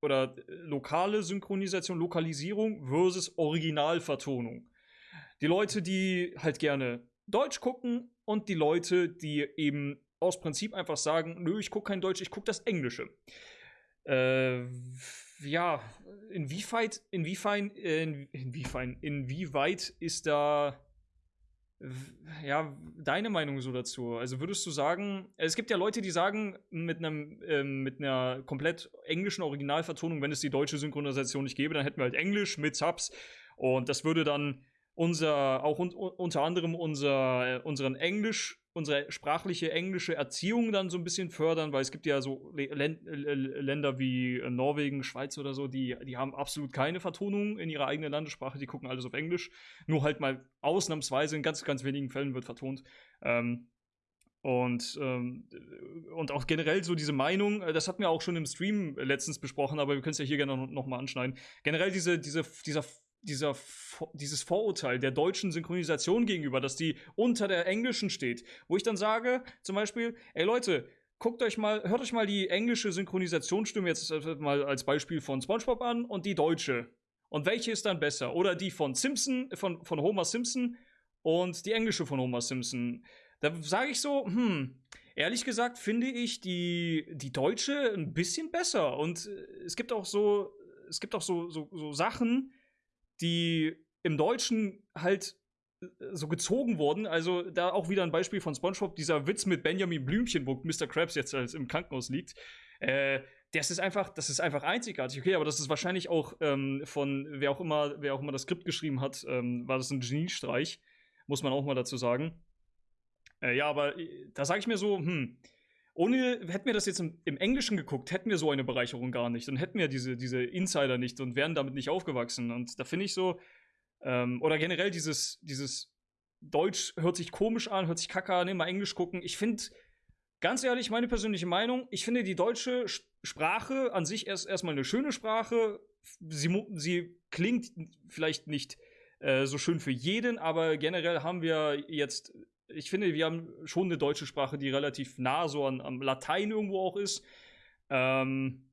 oder äh, lokale Synchronisation, Lokalisierung versus Originalvertonung. Die Leute, die halt gerne Deutsch gucken und die Leute, die eben aus Prinzip einfach sagen, nö, ich gucke kein Deutsch, ich gucke das Englische. Äh, ja, inwieweit, inwiefern, äh, inwiefern, inwieweit ist da ja, deine Meinung so dazu? Also würdest du sagen, es gibt ja Leute, die sagen, mit einem äh, mit einer komplett englischen Originalvertonung, wenn es die deutsche Synchronisation nicht gäbe, dann hätten wir halt Englisch mit Subs und das würde dann unser, auch un unter anderem unser, unseren Englisch, unsere sprachliche englische Erziehung dann so ein bisschen fördern, weil es gibt ja so Län Länder wie Norwegen, Schweiz oder so, die, die haben absolut keine Vertonung in ihrer eigenen Landessprache, die gucken alles auf Englisch. Nur halt mal ausnahmsweise in ganz, ganz wenigen Fällen wird vertont. Ähm, und, ähm, und auch generell so diese Meinung, äh, das hatten wir auch schon im Stream letztens besprochen, aber wir können es ja hier gerne noch, noch mal anschneiden. Generell diese, diese, dieser dieser, dieses Vorurteil der deutschen Synchronisation gegenüber, dass die unter der englischen steht, wo ich dann sage, zum Beispiel, ey Leute, guckt euch mal, hört euch mal die englische Synchronisationsstimme jetzt mal als Beispiel von SpongeBob an und die deutsche. Und welche ist dann besser? Oder die von Simpson, von, von Homer Simpson und die englische von Homer Simpson. Da sage ich so, hm, ehrlich gesagt finde ich die, die deutsche ein bisschen besser. Und äh, es gibt auch so, es gibt auch so, so, so Sachen, die im Deutschen halt äh, so gezogen wurden. Also da auch wieder ein Beispiel von SpongeBob, dieser Witz mit Benjamin Blümchen, wo Mr. Krabs jetzt als im Krankenhaus liegt. Äh, das ist einfach, das ist einfach einzigartig. Okay, aber das ist wahrscheinlich auch ähm, von wer auch immer, wer auch immer das Skript geschrieben hat, ähm, war das ein Geniestreich, muss man auch mal dazu sagen. Äh, ja, aber äh, da sage ich mir so, hm, ohne, hätten wir das jetzt im, im, Englischen geguckt, hätten wir so eine Bereicherung gar nicht und hätten wir diese, diese Insider nicht und wären damit nicht aufgewachsen. Und da finde ich so, ähm, oder generell dieses, dieses Deutsch hört sich komisch an, hört sich kacke an, immer Englisch gucken. Ich finde, ganz ehrlich, meine persönliche Meinung, ich finde die deutsche Sprache an sich erst erstmal eine schöne Sprache. Sie, sie klingt vielleicht nicht äh, so schön für jeden, aber generell haben wir jetzt ich finde, wir haben schon eine deutsche Sprache, die relativ nah so an, am Latein irgendwo auch ist. Ähm,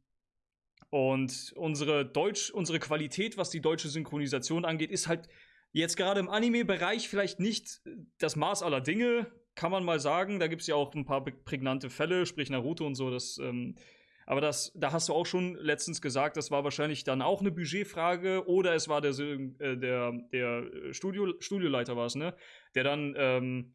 und unsere Deutsch, unsere Qualität, was die deutsche Synchronisation angeht, ist halt jetzt gerade im Anime-Bereich vielleicht nicht das Maß aller Dinge, kann man mal sagen. Da gibt es ja auch ein paar prägnante Fälle, sprich Naruto und so. Das, ähm, aber das, da hast du auch schon letztens gesagt, das war wahrscheinlich dann auch eine Budgetfrage oder es war der, äh, der, der Studio, Studioleiter war es, ne? Der dann ähm,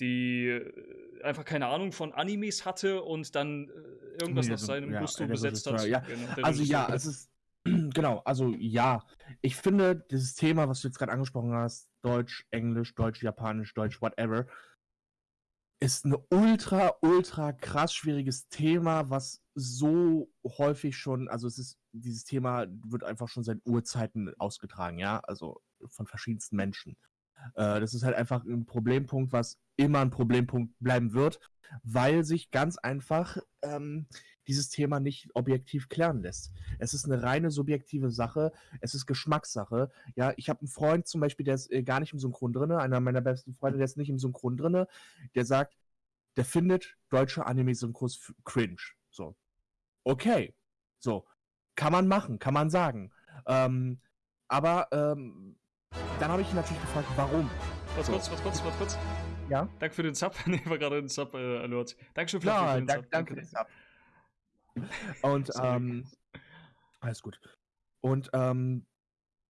die äh, einfach keine Ahnung von Animes hatte und dann äh, irgendwas nee, nach seinem ja, Gusto besetzt hat. Ja. Genau, also ja, es ist genau, also ja, ich finde dieses Thema, was du jetzt gerade angesprochen hast, Deutsch, Englisch, Deutsch, Japanisch, Deutsch, whatever, ist ein ultra, ultra krass schwieriges Thema, was so häufig schon, also es ist, dieses Thema wird einfach schon seit Urzeiten ausgetragen, ja, also von verschiedensten Menschen. Äh, das ist halt einfach ein Problempunkt, was immer ein Problempunkt bleiben wird, weil sich ganz einfach ähm, dieses Thema nicht objektiv klären lässt. Es ist eine reine subjektive Sache, es ist Geschmackssache. Ja, ich habe einen Freund zum Beispiel, der ist äh, gar nicht im Synchron drin, einer meiner besten Freunde, der ist nicht im Synchron drin, der sagt, der findet deutsche Anime-Synchros cringe. So. Okay. So. Kann man machen, kann man sagen. Ähm, aber ähm, dann habe ich ihn natürlich gefragt, warum. Was so. kurz, was kurz, was kurz. Ja? Danke für den Sub. nee, war gerade ein Sub-Alert. Äh, Dankeschön für, ja, den Sub. Danke für den Sub. Und, ähm, alles gut. Und, ähm,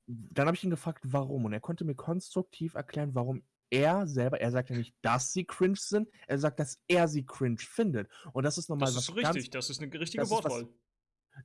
dann habe ich ihn gefragt, warum. Und er konnte mir konstruktiv erklären, warum er selber, er sagt ja nicht, dass sie cringe sind, er sagt, dass er sie cringe findet. Und das ist nochmal was. Das ist richtig, ganz, das ist eine richtige Wortwahl.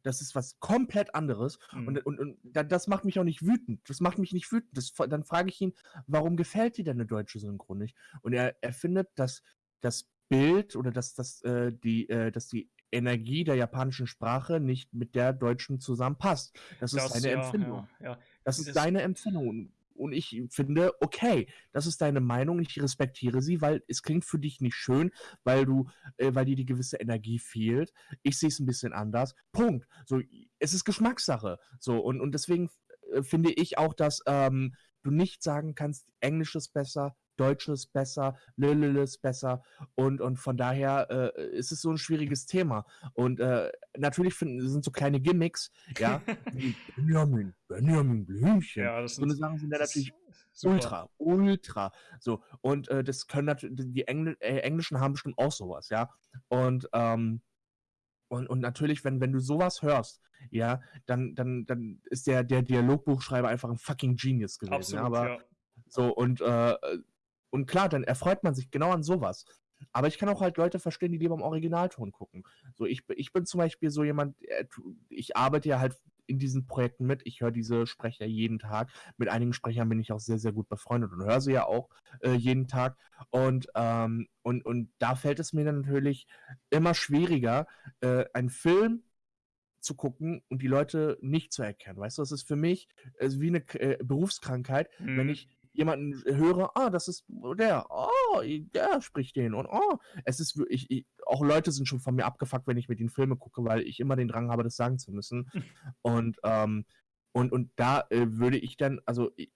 Das ist was komplett anderes. Mhm. Und, und, und das macht mich auch nicht wütend. Das macht mich nicht wütend. Das, dann frage ich ihn, warum gefällt dir denn eine deutsche Synchron nicht? Und er, er findet, dass das Bild oder dass, dass, äh, die, äh, dass die Energie der japanischen Sprache nicht mit der deutschen zusammenpasst. Das, das ist seine ja, Empfindung. Ja, ja. Das ist das, seine Empfindung. Und ich finde, okay, das ist deine Meinung, ich respektiere sie, weil es klingt für dich nicht schön, weil du, äh, weil dir die gewisse Energie fehlt. Ich sehe es ein bisschen anders. Punkt. So, es ist Geschmackssache. So, und, und deswegen äh, finde ich auch, dass ähm, du nicht sagen kannst, Englisch ist besser, Deutsch ist besser, Lülül ist besser und, und von daher äh, ist es so ein schwieriges Thema. Und äh, natürlich finden, sind so kleine Gimmicks, ja, wie Benjamin, Benjamin Blümchen. Ja, das so eine Sachen sind ja natürlich super. ultra, ultra. So, und äh, das können natürlich, die Engl äh, Englischen haben bestimmt auch sowas, ja. Und, ähm, und, und natürlich, wenn, wenn du sowas hörst, ja, dann, dann, dann ist der, der Dialogbuchschreiber einfach ein fucking Genius gewesen. Absolut, ja, aber ja. so, und äh, und klar, dann erfreut man sich genau an sowas. Aber ich kann auch halt Leute verstehen, die lieber im Originalton gucken. So, ich, ich bin zum Beispiel so jemand, äh, ich arbeite ja halt in diesen Projekten mit. Ich höre diese Sprecher jeden Tag. Mit einigen Sprechern bin ich auch sehr, sehr gut befreundet und höre sie ja auch äh, jeden Tag. Und, ähm, und, und da fällt es mir dann natürlich immer schwieriger, äh, einen Film zu gucken und die Leute nicht zu erkennen. Weißt du, das ist für mich äh, wie eine äh, Berufskrankheit, Mhm. wenn ich jemanden höre, ah, das ist der, oh, der spricht den und oh, es ist wirklich, ich, auch Leute sind schon von mir abgefuckt, wenn ich mit ihnen Filme gucke, weil ich immer den Drang habe, das sagen zu müssen. und, ähm, und, und da äh, würde ich dann, also ich-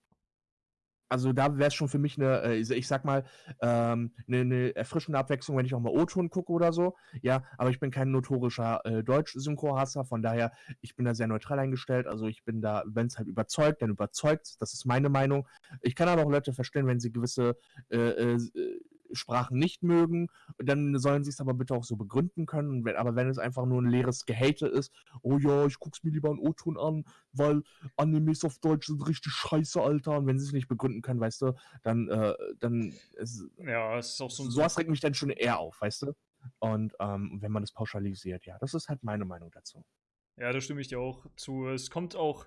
also da wäre es schon für mich eine, äh, ich sag mal, ähm, eine, eine erfrischende Abwechslung, wenn ich auch mal O-Ton gucke oder so. Ja, aber ich bin kein notorischer äh, Deutsch-Synchro-Hasser, von daher, ich bin da sehr neutral eingestellt. Also ich bin da, wenn es halt überzeugt, dann überzeugt. Das ist meine Meinung. Ich kann aber auch Leute verstehen, wenn sie gewisse äh, äh, äh, Sprachen nicht mögen, dann sollen sie es aber bitte auch so begründen können. Wenn, aber wenn es einfach nur ein leeres Gehate ist, oh ja, ich guck's mir lieber in O-Ton an, weil Animes auf Deutsch sind richtig scheiße, Alter. Und wenn sie es nicht begründen können, weißt du, dann, äh, dann ist, Ja, es ist auch so ein sowas regt mich dann schon eher auf, weißt du? Und ähm, wenn man das pauschalisiert, ja, das ist halt meine Meinung dazu. Ja, da stimme ich dir auch zu. Es kommt auch,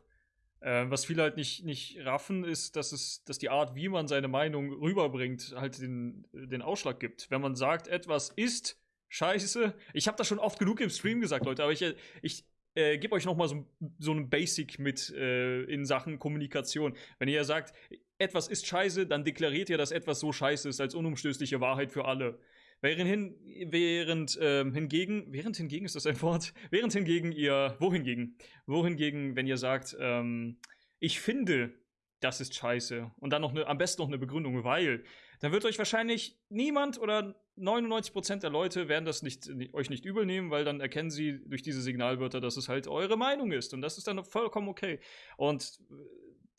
äh, was viele halt nicht, nicht raffen, ist, dass es, dass die Art, wie man seine Meinung rüberbringt, halt den, den Ausschlag gibt. Wenn man sagt, etwas ist scheiße, ich habe das schon oft genug im Stream gesagt, Leute, aber ich, ich äh, gebe euch noch mal so, so einen Basic mit äh, in Sachen Kommunikation. Wenn ihr sagt, etwas ist scheiße, dann deklariert ihr, dass etwas so scheiße ist, als unumstößliche Wahrheit für alle. Während, hin, während ähm, hingegen, während hingegen ist das ein Wort, während hingegen ihr, wohingegen, wohingegen, wenn ihr sagt, ähm, ich finde, das ist scheiße und dann noch eine, am besten noch eine Begründung, weil, dann wird euch wahrscheinlich niemand oder 99% der Leute werden das nicht, euch nicht übel nehmen, weil dann erkennen sie durch diese Signalwörter, dass es halt eure Meinung ist und das ist dann vollkommen okay. Und äh,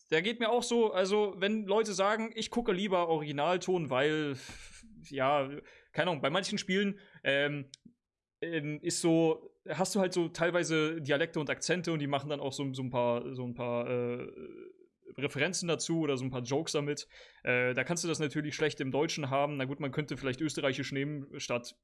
da geht mir auch so, also wenn Leute sagen, ich gucke lieber Originalton, weil, ja, keine Ahnung, bei manchen Spielen ähm, ähm, ist so, hast du halt so teilweise Dialekte und Akzente und die machen dann auch so, so ein paar, so ein paar äh, Referenzen dazu oder so ein paar Jokes damit. Äh, da kannst du das natürlich schlecht im Deutschen haben. Na gut, man könnte vielleicht österreichisch nehmen statt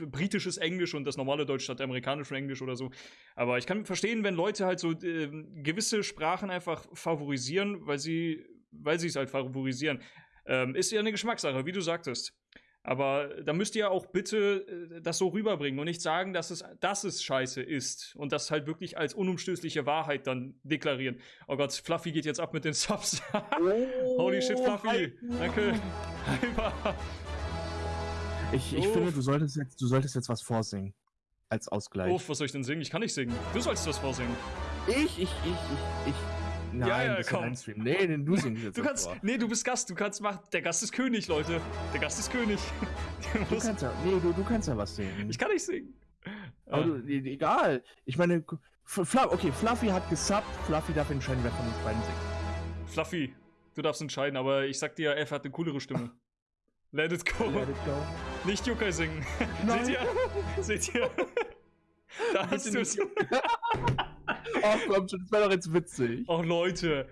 britisches Englisch und das normale Deutsch statt amerikanischem Englisch oder so. Aber ich kann verstehen, wenn Leute halt so äh, gewisse Sprachen einfach favorisieren, weil sie, weil sie es halt favorisieren. Ähm, ist ja eine Geschmackssache, wie du sagtest. Aber da müsst ihr auch bitte äh, das so rüberbringen und nicht sagen, dass es, dass es scheiße ist und das halt wirklich als unumstößliche Wahrheit dann deklarieren. Oh Gott, Fluffy geht jetzt ab mit den Subs. Holy shit, Fluffy. Danke. Hyper. Ich, ich Uff. finde, du solltest, jetzt, du solltest jetzt was vorsingen. Als Ausgleich. Uff, was soll ich denn singen? Ich kann nicht singen. Du sollst das vorsingen. Ich, ich, ich, ich, ich. Nein, Ja, ja, komm. Stream. Nee, den du singst jetzt Du kannst. vor. Nee, du bist Gast. Du kannst machen. Der Gast ist König, Leute. Der Gast ist König. Du kannst ja, nee, du, du kannst ja was singen. ich kann nicht singen. Aber Ah. du, e- egal. Ich meine, Fluff, okay, Fluffy hat gesubbt. Fluffy darf entscheiden, wer von uns beiden singt. Fluffy, du darfst entscheiden, aber ich sag dir, F hat eine coolere Stimme. Let it go. Let it go. Nicht Yokai singen. Nein. Seht ihr? Seht ihr? da hast du es. Nicht. Ach komm schon, das wäre doch jetzt witzig. Oh, Leute.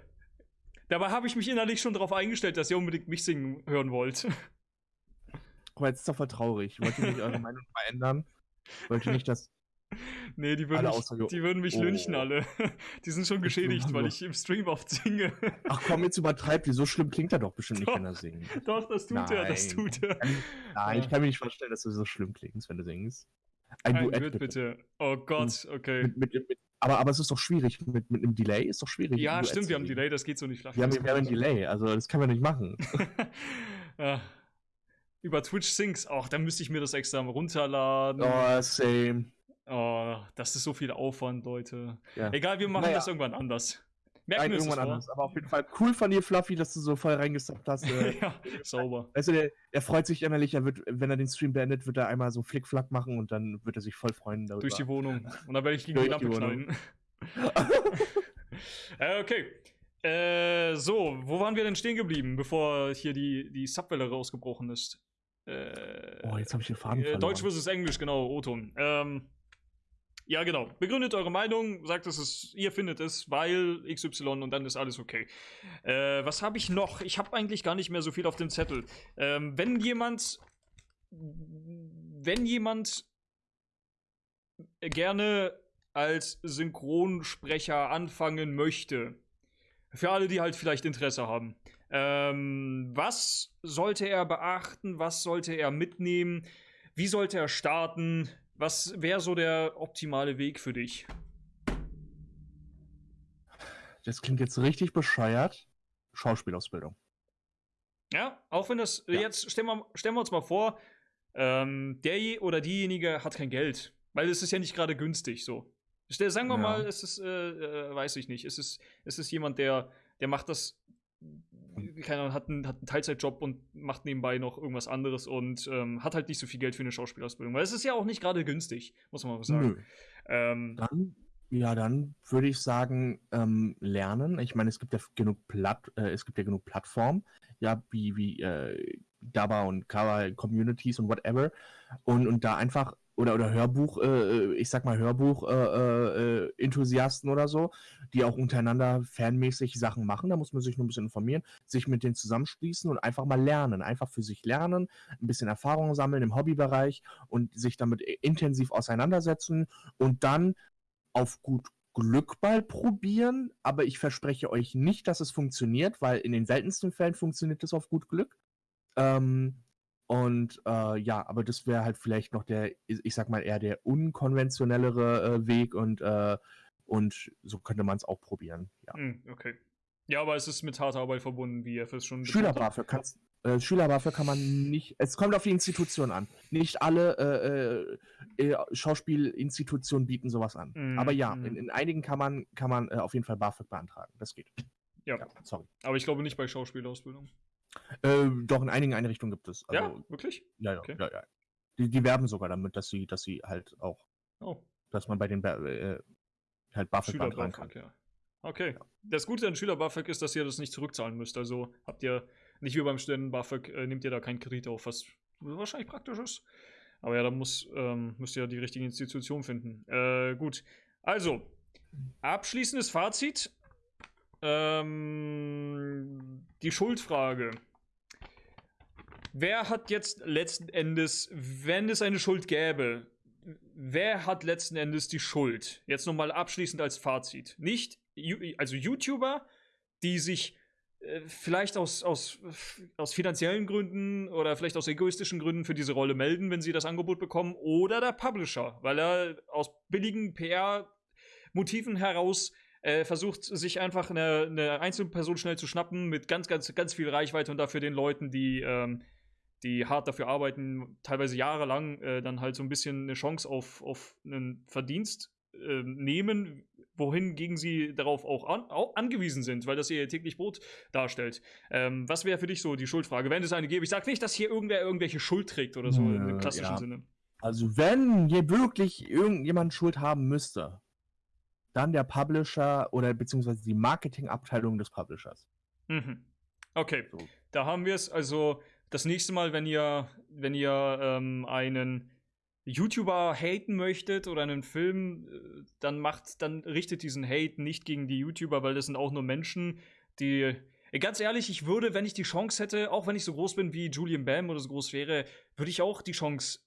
Dabei habe ich mich innerlich schon darauf eingestellt, dass ihr unbedingt mich singen hören wollt. Aber jetzt ist doch voll traurig. Wollt ihr nicht eure Meinung verändern? Wollt ihr nicht, dass. Nee, die würden, Alle mich, die würden mich Oh. lynchen alle. Die sind schon geschädigt, weil ich im Stream oft singe. Ach komm, jetzt übertreibt ihr. So schlimm klingt er doch bestimmt nicht, Doch. wenn er singt. Doch, das tut er, das Nein. tut er. Nein, ich kann mir nicht vorstellen, dass du so schlimm klingst, wenn du singst. Ein, Ein Duett Duett, bitte. bitte. Oh Gott, okay. Mit, mit, mit, aber, aber es ist doch schwierig. Mit, mit einem Delay ist doch schwierig. Ja, stimmt, zu wir haben. Delay, das geht so nicht flach. Wir haben, wir haben ein Delay, also das können wir nicht machen. ja. Über Twitch Syncs, auch da müsste ich mir das extra runterladen. Oh, same. Oh, das ist so viel Aufwand, Leute. Ja. Egal, wir machen Naja. das irgendwann anders. Merken Nein, irgendwann anders. Aber auf jeden Fall cool von dir, Fluffy, dass du so voll reingesappt hast. Äh, ja, sauber. weißt du, der, der freut sich innerlich, er wird, wenn er den Stream beendet, wird er einmal so Flickflack machen und dann wird er sich voll freuen darüber. Durch die Wohnung. Und dann werde ich gegen die Lampe knallen. äh, okay. Äh, so, wo waren wir denn stehen geblieben, bevor hier die, die Subwelle rausgebrochen ist? Äh, oh, jetzt habe ich den Faden äh, verloren. Deutsch versus Englisch, genau, O-Ton. Ähm, ja, genau. Begründet eure Meinung, sagt, dass es, ihr findet es, weil XY und dann ist alles okay. Äh, was habe ich noch? Ich habe eigentlich gar nicht mehr so viel auf dem Zettel. Ähm, wenn jemand, wenn jemand gerne als Synchronsprecher anfangen möchte, für alle, die halt vielleicht Interesse haben, ähm, was sollte er beachten? Was sollte er mitnehmen? Wie sollte er starten? Was wäre so der optimale Weg für dich? Das klingt jetzt richtig bescheuert. Schauspielausbildung. Ja, auch wenn das, Ja. jetzt stellen wir, stellen wir uns mal vor, ähm, der oder diejenige hat kein Geld, weil es ist ja nicht gerade günstig so. Sagen wir Ja. mal, es ist, äh, äh, weiß ich nicht, es ist, es ist jemand, der, der macht das, keine Ahnung, hat einen, hat einen Teilzeitjob und macht nebenbei noch irgendwas anderes und ähm, hat halt nicht so viel Geld für eine Schauspielausbildung, weil es ist ja auch nicht gerade günstig, muss man mal sagen. Nö. Ähm, Dann, ja, dann würde ich sagen, ähm, lernen. Ich meine, es gibt ja genug Platt, äh, es gibt ja genug Plattformen, ja, wie, wie äh, Daba und Kava Communities und whatever. Und, und da einfach, oder, oder Hörbuch, äh, ich sag mal Hörbuch, äh, äh, Enthusiasten oder so, die auch untereinander fanmäßig Sachen machen. Da muss man sich nur ein bisschen informieren, sich mit denen zusammenschließen und einfach mal lernen. Einfach für sich lernen, ein bisschen Erfahrung sammeln im Hobbybereich und sich damit intensiv auseinandersetzen und dann auf gut Glück mal probieren, aber ich verspreche euch nicht, dass es funktioniert, weil in den seltensten Fällen funktioniert es auf gut Glück. Ähm, und äh, ja, aber das wäre halt vielleicht noch der, ich sag mal, eher der unkonventionellere äh, Weg und, äh, und so könnte man es auch probieren. Ja. hm, okay. Ja, aber es ist mit harter Arbeit verbunden, wie FS schon betont Schüler hat. BAföG kannst äh, Schüler BAföG kann man nicht, es kommt auf die Institution an. Nicht alle äh, äh, äh, Schauspielinstitutionen bieten sowas an. Mhm, Aber ja, mhm. in, in einigen kann man, kann man auf jeden Fall BAföG beantragen. Das geht. Ja. sorry. Aber ich glaube nicht bei Schauspielausbildung. Äh, doch, in einigen Einrichtungen gibt es. ja, Also, wirklich? ja, ja, Okay. ja, ja. Die, die werben sogar damit, dass sie, dass sie halt auch, Oh. dass man bei den äh, halt BAföG beantragen kann. Ja. Okay. Das Gute an Schüler-BAföG ist, dass ihr das nicht zurückzahlen müsst. Also habt ihr nicht wie beim Studenten-BAföG, äh, nehmt ihr da keinen Kredit auf, was wahrscheinlich praktisch ist. Aber ja, da muss, ähm, müsst ihr die richtige Institution finden. Äh, gut. Also, abschließendes Fazit. Ähm, die Schuldfrage. Wer hat jetzt letzten Endes, wenn es eine Schuld gäbe, wer hat letzten Endes die Schuld? Jetzt nochmal abschließend als Fazit. Nicht, also YouTuber, die sich äh, vielleicht aus, aus, aus finanziellen Gründen oder vielleicht aus egoistischen Gründen für diese Rolle melden, wenn sie das Angebot bekommen, oder der Publisher, weil er aus billigen PR-Motiven heraus äh, versucht, sich einfach eine, eine Einzelperson schnell zu schnappen mit ganz, ganz, ganz viel Reichweite und dafür den Leuten, die, ähm, die hart dafür arbeiten, teilweise jahrelang, äh, dann halt so ein bisschen eine Chance auf, auf einen Verdienst äh, nehmen, wohingegen sie darauf auch, an, auch angewiesen sind, weil das ihr täglich Brot darstellt. Ähm, was wäre für dich so die Schuldfrage, wenn es eine gäbe? Ich sage nicht, dass hier irgendwer irgendwelche Schuld trägt oder so Nö, im klassischen ja. Sinne. Also wenn hier wirklich irgendjemand Schuld haben müsste, dann der Publisher oder beziehungsweise die Marketingabteilung des Publishers. Mhm. Okay, So. da haben wir es. Also das nächste Mal, wenn ihr, wenn ihr ähm, einen YouTuber haten möchtet oder einen Film, äh, dann macht, dann richtet diesen Hate nicht gegen die YouTuber, weil das sind auch nur Menschen, die. Ganz ehrlich, ich würde, wenn ich die Chance hätte, auch wenn ich so groß bin wie Julian Bam oder so groß wäre, würde ich auch die Chance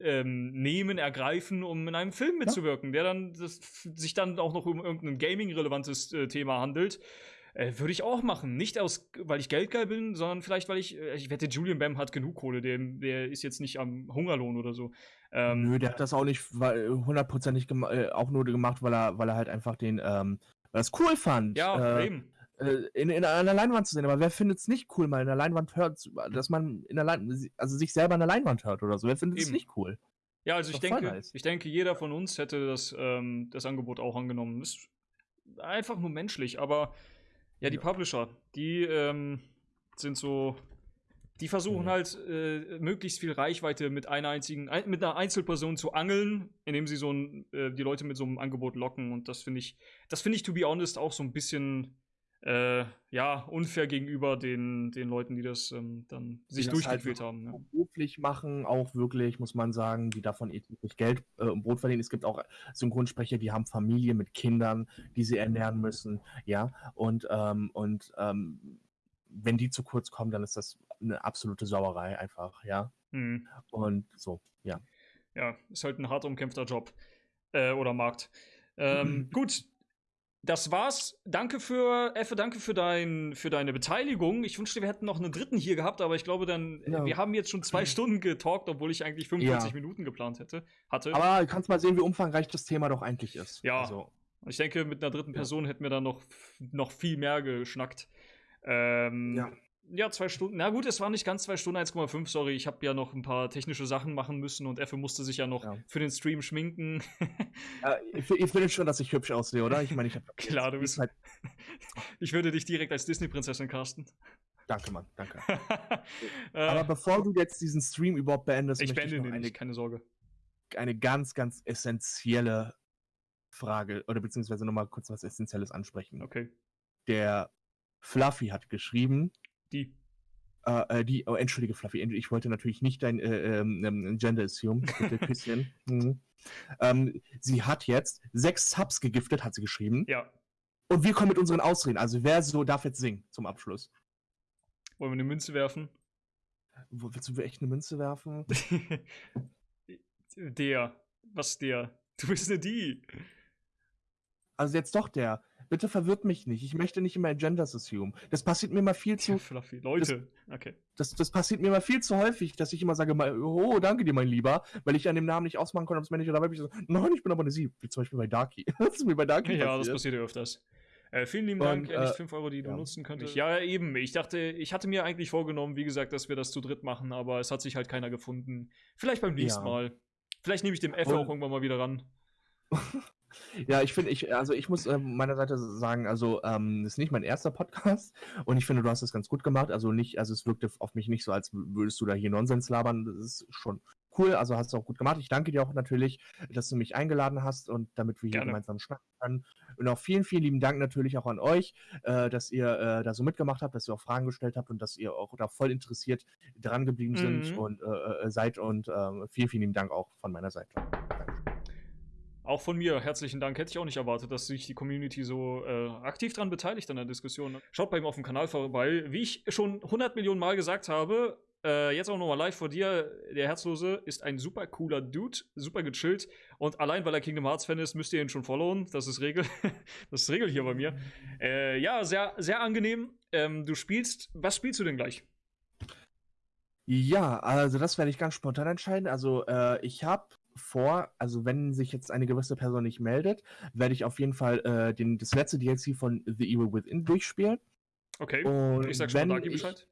ähm, nehmen, ergreifen, um in einem Film mitzuwirken, der dann das, sich dann auch noch um irgendein Gaming-relevantes äh, Thema handelt. Äh, würde ich auch machen. Nicht aus, weil ich geldgeil bin, sondern vielleicht, weil ich, äh, ich wette, Julian Bam hat genug Kohle, der, der ist jetzt nicht am Hungerlohn oder so. Ähm, Nö, der hat das auch nicht weil- hundertprozentig äh, auch nur gemacht, weil er, weil er halt einfach den, ähm, weil er es cool fand, ja, äh, eben. Äh, in, in einer Leinwand zu sehen. Aber wer findet es nicht cool, mal in der Leinwand hört, dass man in der Leinwand, also sich selber in der Leinwand hört oder so? Wer findet es nicht cool? Ja, also ich denke, nice. ich denke, jeder von uns hätte das, ähm, das Angebot auch angenommen. Ist einfach nur menschlich, aber ja, die Ja. Publisher, die ähm, sind so, die versuchen Mhm. halt äh, möglichst viel Reichweite mit einer einzigen, ein, mit einer Einzelperson zu angeln, indem sie so ein, äh, die Leute mit so einem Angebot locken. Und das finde ich, das finde ich, to be honest, auch so ein bisschen äh, ja, unfair gegenüber den, den Leuten, die das ähm, dann sich das halt durchgequält haben. Ja. beruflich machen, auch wirklich, muss man sagen, die davon wirklich Geld äh, und Brot verdienen. Es gibt auch Synchronsprecher, die haben Familie mit Kindern, die sie ernähren müssen, ja. Und, ähm, und ähm, wenn die zu kurz kommen, dann ist das eine absolute Sauerei einfach, ja. Mhm. Und so, ja. ja, ist halt ein hart umkämpfter Job. Äh, oder Markt. Ähm, gut. Das war's. Danke für, Effe, danke für, dein, für deine Beteiligung. Ich wünschte, wir hätten noch einen dritten hier gehabt, aber ich glaube dann, Ja. wir haben jetzt schon zwei Stunden getalkt, obwohl ich eigentlich 45 Ja. Minuten geplant hätte, hatte. Aber du kannst mal sehen, wie umfangreich das Thema doch eigentlich ist. Ja. Also, ich denke, mit einer dritten. Person hätten wir dann noch, noch viel mehr geschnackt. Ähm, Ja. Ja, zwei Stunden. Na gut, es waren nicht ganz zwei Stunden, 1,5, sorry. Ich habe ja noch ein paar technische Sachen machen müssen und Effe musste sich ja noch Ja. für den Stream schminken. äh, ihr, findet schon, dass ich hübsch aussehe, oder? Ich meine, ich habe. Klar, du bist- Halt, ich würde dich direkt als Disney-Prinzessin casten. danke, Mann, danke. äh, Aber bevor du jetzt diesen Stream überhaupt beendest, ich möchte beende ich noch den eine, nicht, keine Sorge. eine ganz, ganz essentielle Frage oder beziehungsweise nochmal kurz was Essentielles ansprechen. Okay. Der Fluffy hat geschrieben, Die. äh, äh, die, oh, entschuldige Fluffy, ich wollte natürlich nicht dein äh, ähm, ähm, Gender assume, bitte Küsschen. mhm. ähm, sie hat jetzt sechs Subs gegiftet, hat sie geschrieben. Ja. Und wir kommen mit unseren Ausreden. Also wer so darf jetzt singen zum Abschluss? Wollen wir eine Münze werfen? Wo, willst du echt eine Münze werfen? der. Was der? Du bist eine die. Also jetzt doch der. Bitte verwirrt mich nicht. Ich möchte nicht immer Genders assume. Das passiert mir mal viel zu. Fluffy. Leute. Okay. Das, das passiert mir mal viel zu häufig, dass ich immer sage, mal, oh, danke dir, mein Lieber, weil ich an dem Namen nicht ausmachen konnte, ob es männlich oder weiblich ist. Nein, ich bin aber eine Sie. Wie zum Beispiel bei Darky. das ist mir bei Darky Ja, das passiert. passiert ja öfters. Äh, vielen lieben Dank, ehrlich, äh, 5 Euro, die du ja. nutzen könntest. Ja, eben. Ich dachte, ich hatte mir eigentlich vorgenommen, wie gesagt, dass wir das zu dritt machen, aber es hat sich halt keiner gefunden. Vielleicht beim nächsten Ja. Mal. Vielleicht nehme ich dem F Und- auch irgendwann mal wieder ran. Ja, ich finde, ich, also ich muss ähm, meiner Seite sagen, also ähm, ist nicht mein erster Podcast und ich finde, du hast das ganz gut gemacht. Also nicht, also es wirkte auf mich nicht so, als würdest du da hier Nonsens labern. Das ist schon cool, also hast du auch gut gemacht. Ich danke dir auch natürlich, dass du mich eingeladen hast und damit wir hier Gerne. gemeinsam schnacken können. Und auch vielen, vielen lieben Dank natürlich auch an euch, äh, dass ihr äh, da so mitgemacht habt, dass ihr auch Fragen gestellt habt und dass ihr auch da voll interessiert dran geblieben sind Mhm. und äh, äh, seid und äh, vielen, vielen lieben Dank auch von meiner Seite. Auch von mir herzlichen Dank. Hätte ich auch nicht erwartet, dass sich die Community so äh, aktiv daran beteiligt an der Diskussion. Schaut bei ihm auf dem Kanal vorbei. Wie ich schon 100 Millionen Mal gesagt habe, äh, jetzt auch nochmal live vor dir. Der Herzlose ist ein super cooler Dude, super gechillt. Und allein, weil er Kingdom Hearts Fan ist, müsst ihr ihn schon followen. Das ist Regel. das ist Regel hier bei mir. Äh, ja, sehr, sehr angenehm. Ähm, du spielst. Was spielst du denn gleich? Ja, also das werde ich ganz spontan entscheiden. Also äh, ich habe vor, also wenn sich jetzt eine gewisse Person nicht meldet, werde ich auf jeden Fall äh, den, das letzte DLC von The Evil Within durchspielen. Okay. Und ich sag schon Dagi Bescheid.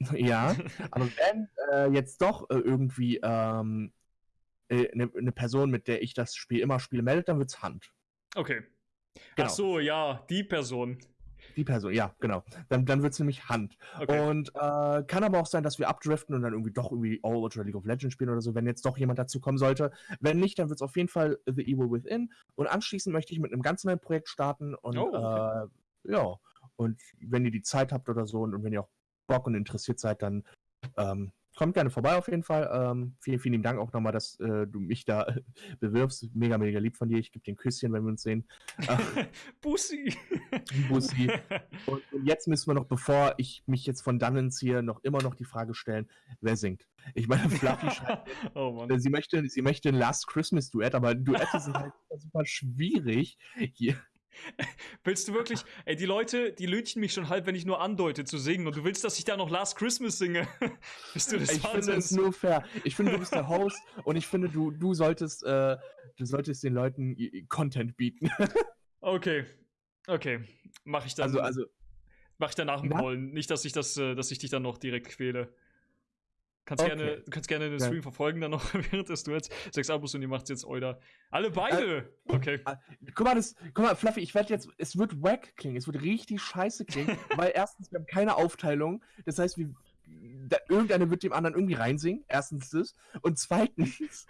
Ja, aber wenn äh, jetzt doch äh, irgendwie ähm, äh, eine eine Person, mit der ich das Spiel immer spiele, meldet, dann wird's Hand. Okay. Genau. Ach so, ja, die Person. Die Person, ja, genau. Dann, dann wird's nämlich Hand. Okay. Und äh, kann aber auch sein, dass wir abdriften und dann irgendwie doch irgendwie Overwatch oder League of Legends spielen oder so, wenn jetzt doch jemand dazu kommen sollte. Wenn nicht, dann wird es auf jeden Fall The Evil Within. Und anschließend möchte ich mit einem ganz neuen Projekt starten. Und Oh, okay. äh, ja, und wenn ihr die Zeit habt oder so und, und wenn ihr auch Bock und interessiert seid, dann ähm, kommt gerne vorbei auf jeden Fall. Ähm, vielen, vielen lieben Dank auch nochmal, dass äh, du mich da bewirbst. Mega, mega lieb von dir. Ich gebe dir ein Küsschen, wenn wir uns sehen. Äh, Bussi. Bussi. Und, und jetzt müssen wir noch, bevor ich mich jetzt von dannen ziehe, noch immer noch die Frage stellen, wer singt. Ich meine, Fluffy schreibt, oh äh, sie möchte, sie möchte ein Last Christmas Duett, aber Duette sind halt super, super schwierig. Hier. Willst du wirklich? Ey, die Leute, die lünchen mich schon halb, wenn ich nur andeute zu singen. Und du willst, dass ich da noch Last Christmas singe? Bist du das Ich finde es Wahnsinns? nur fair. Ich finde, du bist der Host und ich finde, du, du solltest, äh, du solltest den Leuten Content bieten. Okay. Okay. Mach ich dann. Also, also, mach ich dann nach dem Na? Callen. Nicht, dass ich das, äh, dass ich dich dann noch direkt quäle. Kannst Okay. gerne, du kannst gerne den Ja. Stream verfolgen dann noch während des Duets. Sechs Abos und ihr macht's jetzt euer. Alle beide! okay. guck mal, das, guck mal, Fluffy, ich werde jetzt, es wird wack klingen, es wird richtig scheiße klingen, weil erstens, wir haben keine Aufteilung, das heißt, wir, da, irgendeiner wird dem anderen irgendwie reinsingen, erstens das, und zweitens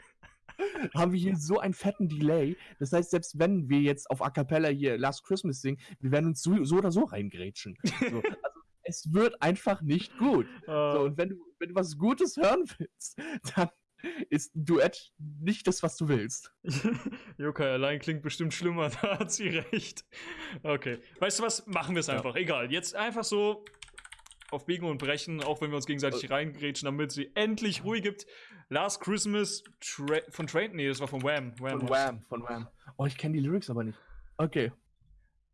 haben wir hier so einen fetten Delay, das heißt, selbst wenn wir jetzt auf A Cappella hier Last Christmas singen, wir werden uns so, so oder so reingrätschen. So, es wird einfach nicht gut. So, Äh, und wenn du, wenn du was Gutes hören willst, dann ist ein Duett nicht das, was du willst. Yokai allein klingt bestimmt schlimmer, da hat sie recht. Okay. Weißt du was? Machen wir es Ja. einfach. Egal. Jetzt einfach so. auf Biegen und Brechen, auch wenn wir uns gegenseitig reingrätschen, damit sie endlich Ruhe gibt. Last Christmas Tra von Train, nee, das war von Wham. Von Wham, von Wham. Oh, ich kenne die Lyrics aber nicht. Okay.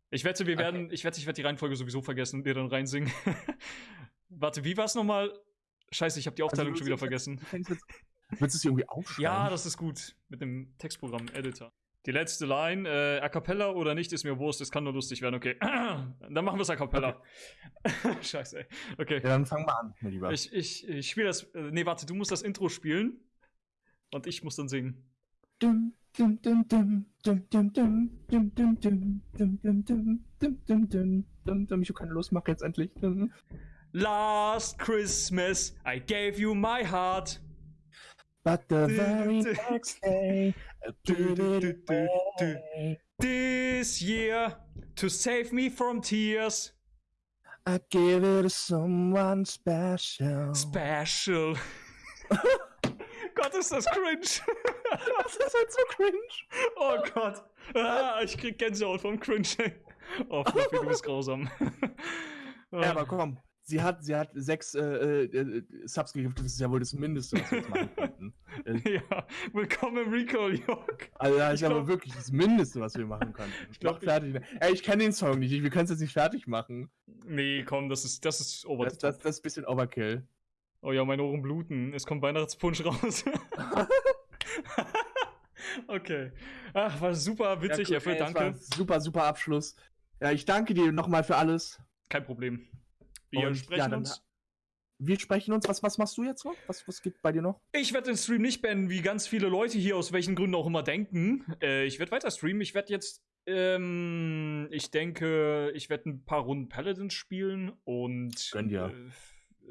Ich wette, wir werden, ich wette, ich werde die Reihenfolge sowieso vergessen und dir dann reinsingen. Warte, wie war's nochmal? Scheiße, ich habe die Aufteilung Also, schon wieder vergessen. Willst du es irgendwie aufschreiben? Ja, das ist gut. Mit dem Textprogramm, Editor. Die letzte Line, äh, a cappella oder nicht, ist mir Wurst, es kann nur lustig werden, okay. Dann machen wir es a cappella. Scheiße, ey. Okay. Ja, dann fang mal an, mein Lieber. Ich, ich, ich spiele das. Äh, nee, warte, du musst das Intro spielen. Und ich muss dann singen. Dum, dum, dum, dum, dum, dum, dum, dum, dum, dum, dum, dum, dum, dum, dum, dum, dum, dum. Ich Lust, mach jetzt endlich. Last Christmas, I gave you my heart. But the very next day, I du, it away. This year, to save me from tears. I give it to someone special. Special. Gott, ist das cringe. Das ist halt so cringe. Oh Gott. Ah, ich krieg Gänsehaut vom Cringe. ey. Oh, Fluffy, du bist grausam. Ja, aber komm, sie hat, sie hat sechs äh, äh, äh, Subs gegiftet, das ist ja wohl das Mindeste, was wir jetzt machen könnten. Ja, willkommen im Recall, Jörg. Also das ist aber glaub- wirklich das Mindeste, was wir machen könnten. Ich glaub, glaub, fertig. Ey, ich kenne den Song nicht, wir können es jetzt nicht fertig machen. Nee, komm, das ist, das ist over Das, das, das ist ein bisschen Overkill. Oh ja, meine Ohren bluten. Es kommt Weihnachtspunsch raus. okay. Ach, war super witzig, Ja, Effe, ey, danke. Super, super Abschluss. Ja, ich danke dir nochmal für alles. Kein Problem. Wir Und sprechen ja, uns. Wir sprechen uns. Was, was machst du jetzt noch? Was, was gibt bei dir noch? Ich werde den Stream nicht beenden, wie ganz viele Leute hier aus welchen Gründen auch immer denken. Äh, ich werde weiter streamen. Ich werde jetzt, ähm, ich denke, ich werde ein paar Runden Paladins spielen und. Äh,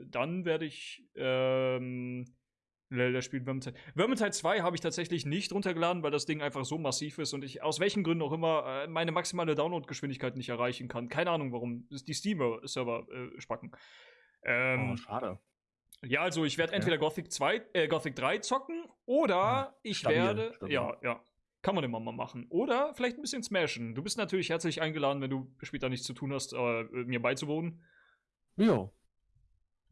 dann werde ich, ähm, Lelder spielt Vermintide. Vermintide 2 habe ich tatsächlich nicht runtergeladen, weil das Ding einfach so massiv ist und ich aus welchen Gründen auch immer äh, meine maximale Downloadgeschwindigkeit nicht erreichen kann. Keine Ahnung warum. Die Steam-Server äh, spacken. Ähm, oh, schade. ja, also ich werde Okay. entweder Gothic 2, äh, Gothic 3 zocken oder Ja, ich stabil, werde. stabil. Ja, ja. Kann man immer mal machen. Oder vielleicht ein bisschen smashen. Du bist natürlich herzlich eingeladen, wenn du später nichts zu tun hast, äh, mir beizuwohnen. Jo.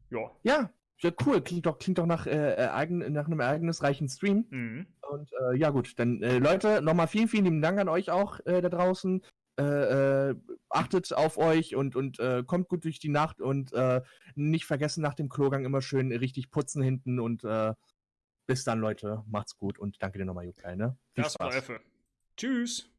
Ja. Ja, ja, cool. Klingt doch, klingt doch nach, äh, äh, nach einem ereignisreichen Stream. Mhm. Und äh, ja, gut, dann äh, Leute, nochmal vielen, vielen lieben Dank an euch auch äh, da draußen. Äh, achtet auf euch und, und kommt gut durch die Nacht und nicht vergessen nach dem Klogang immer schön richtig putzen hinten und bis dann, Leute. Macht's gut und danke dir nochmal, Jukai, ne? Viel Das Spaß. Tschüss.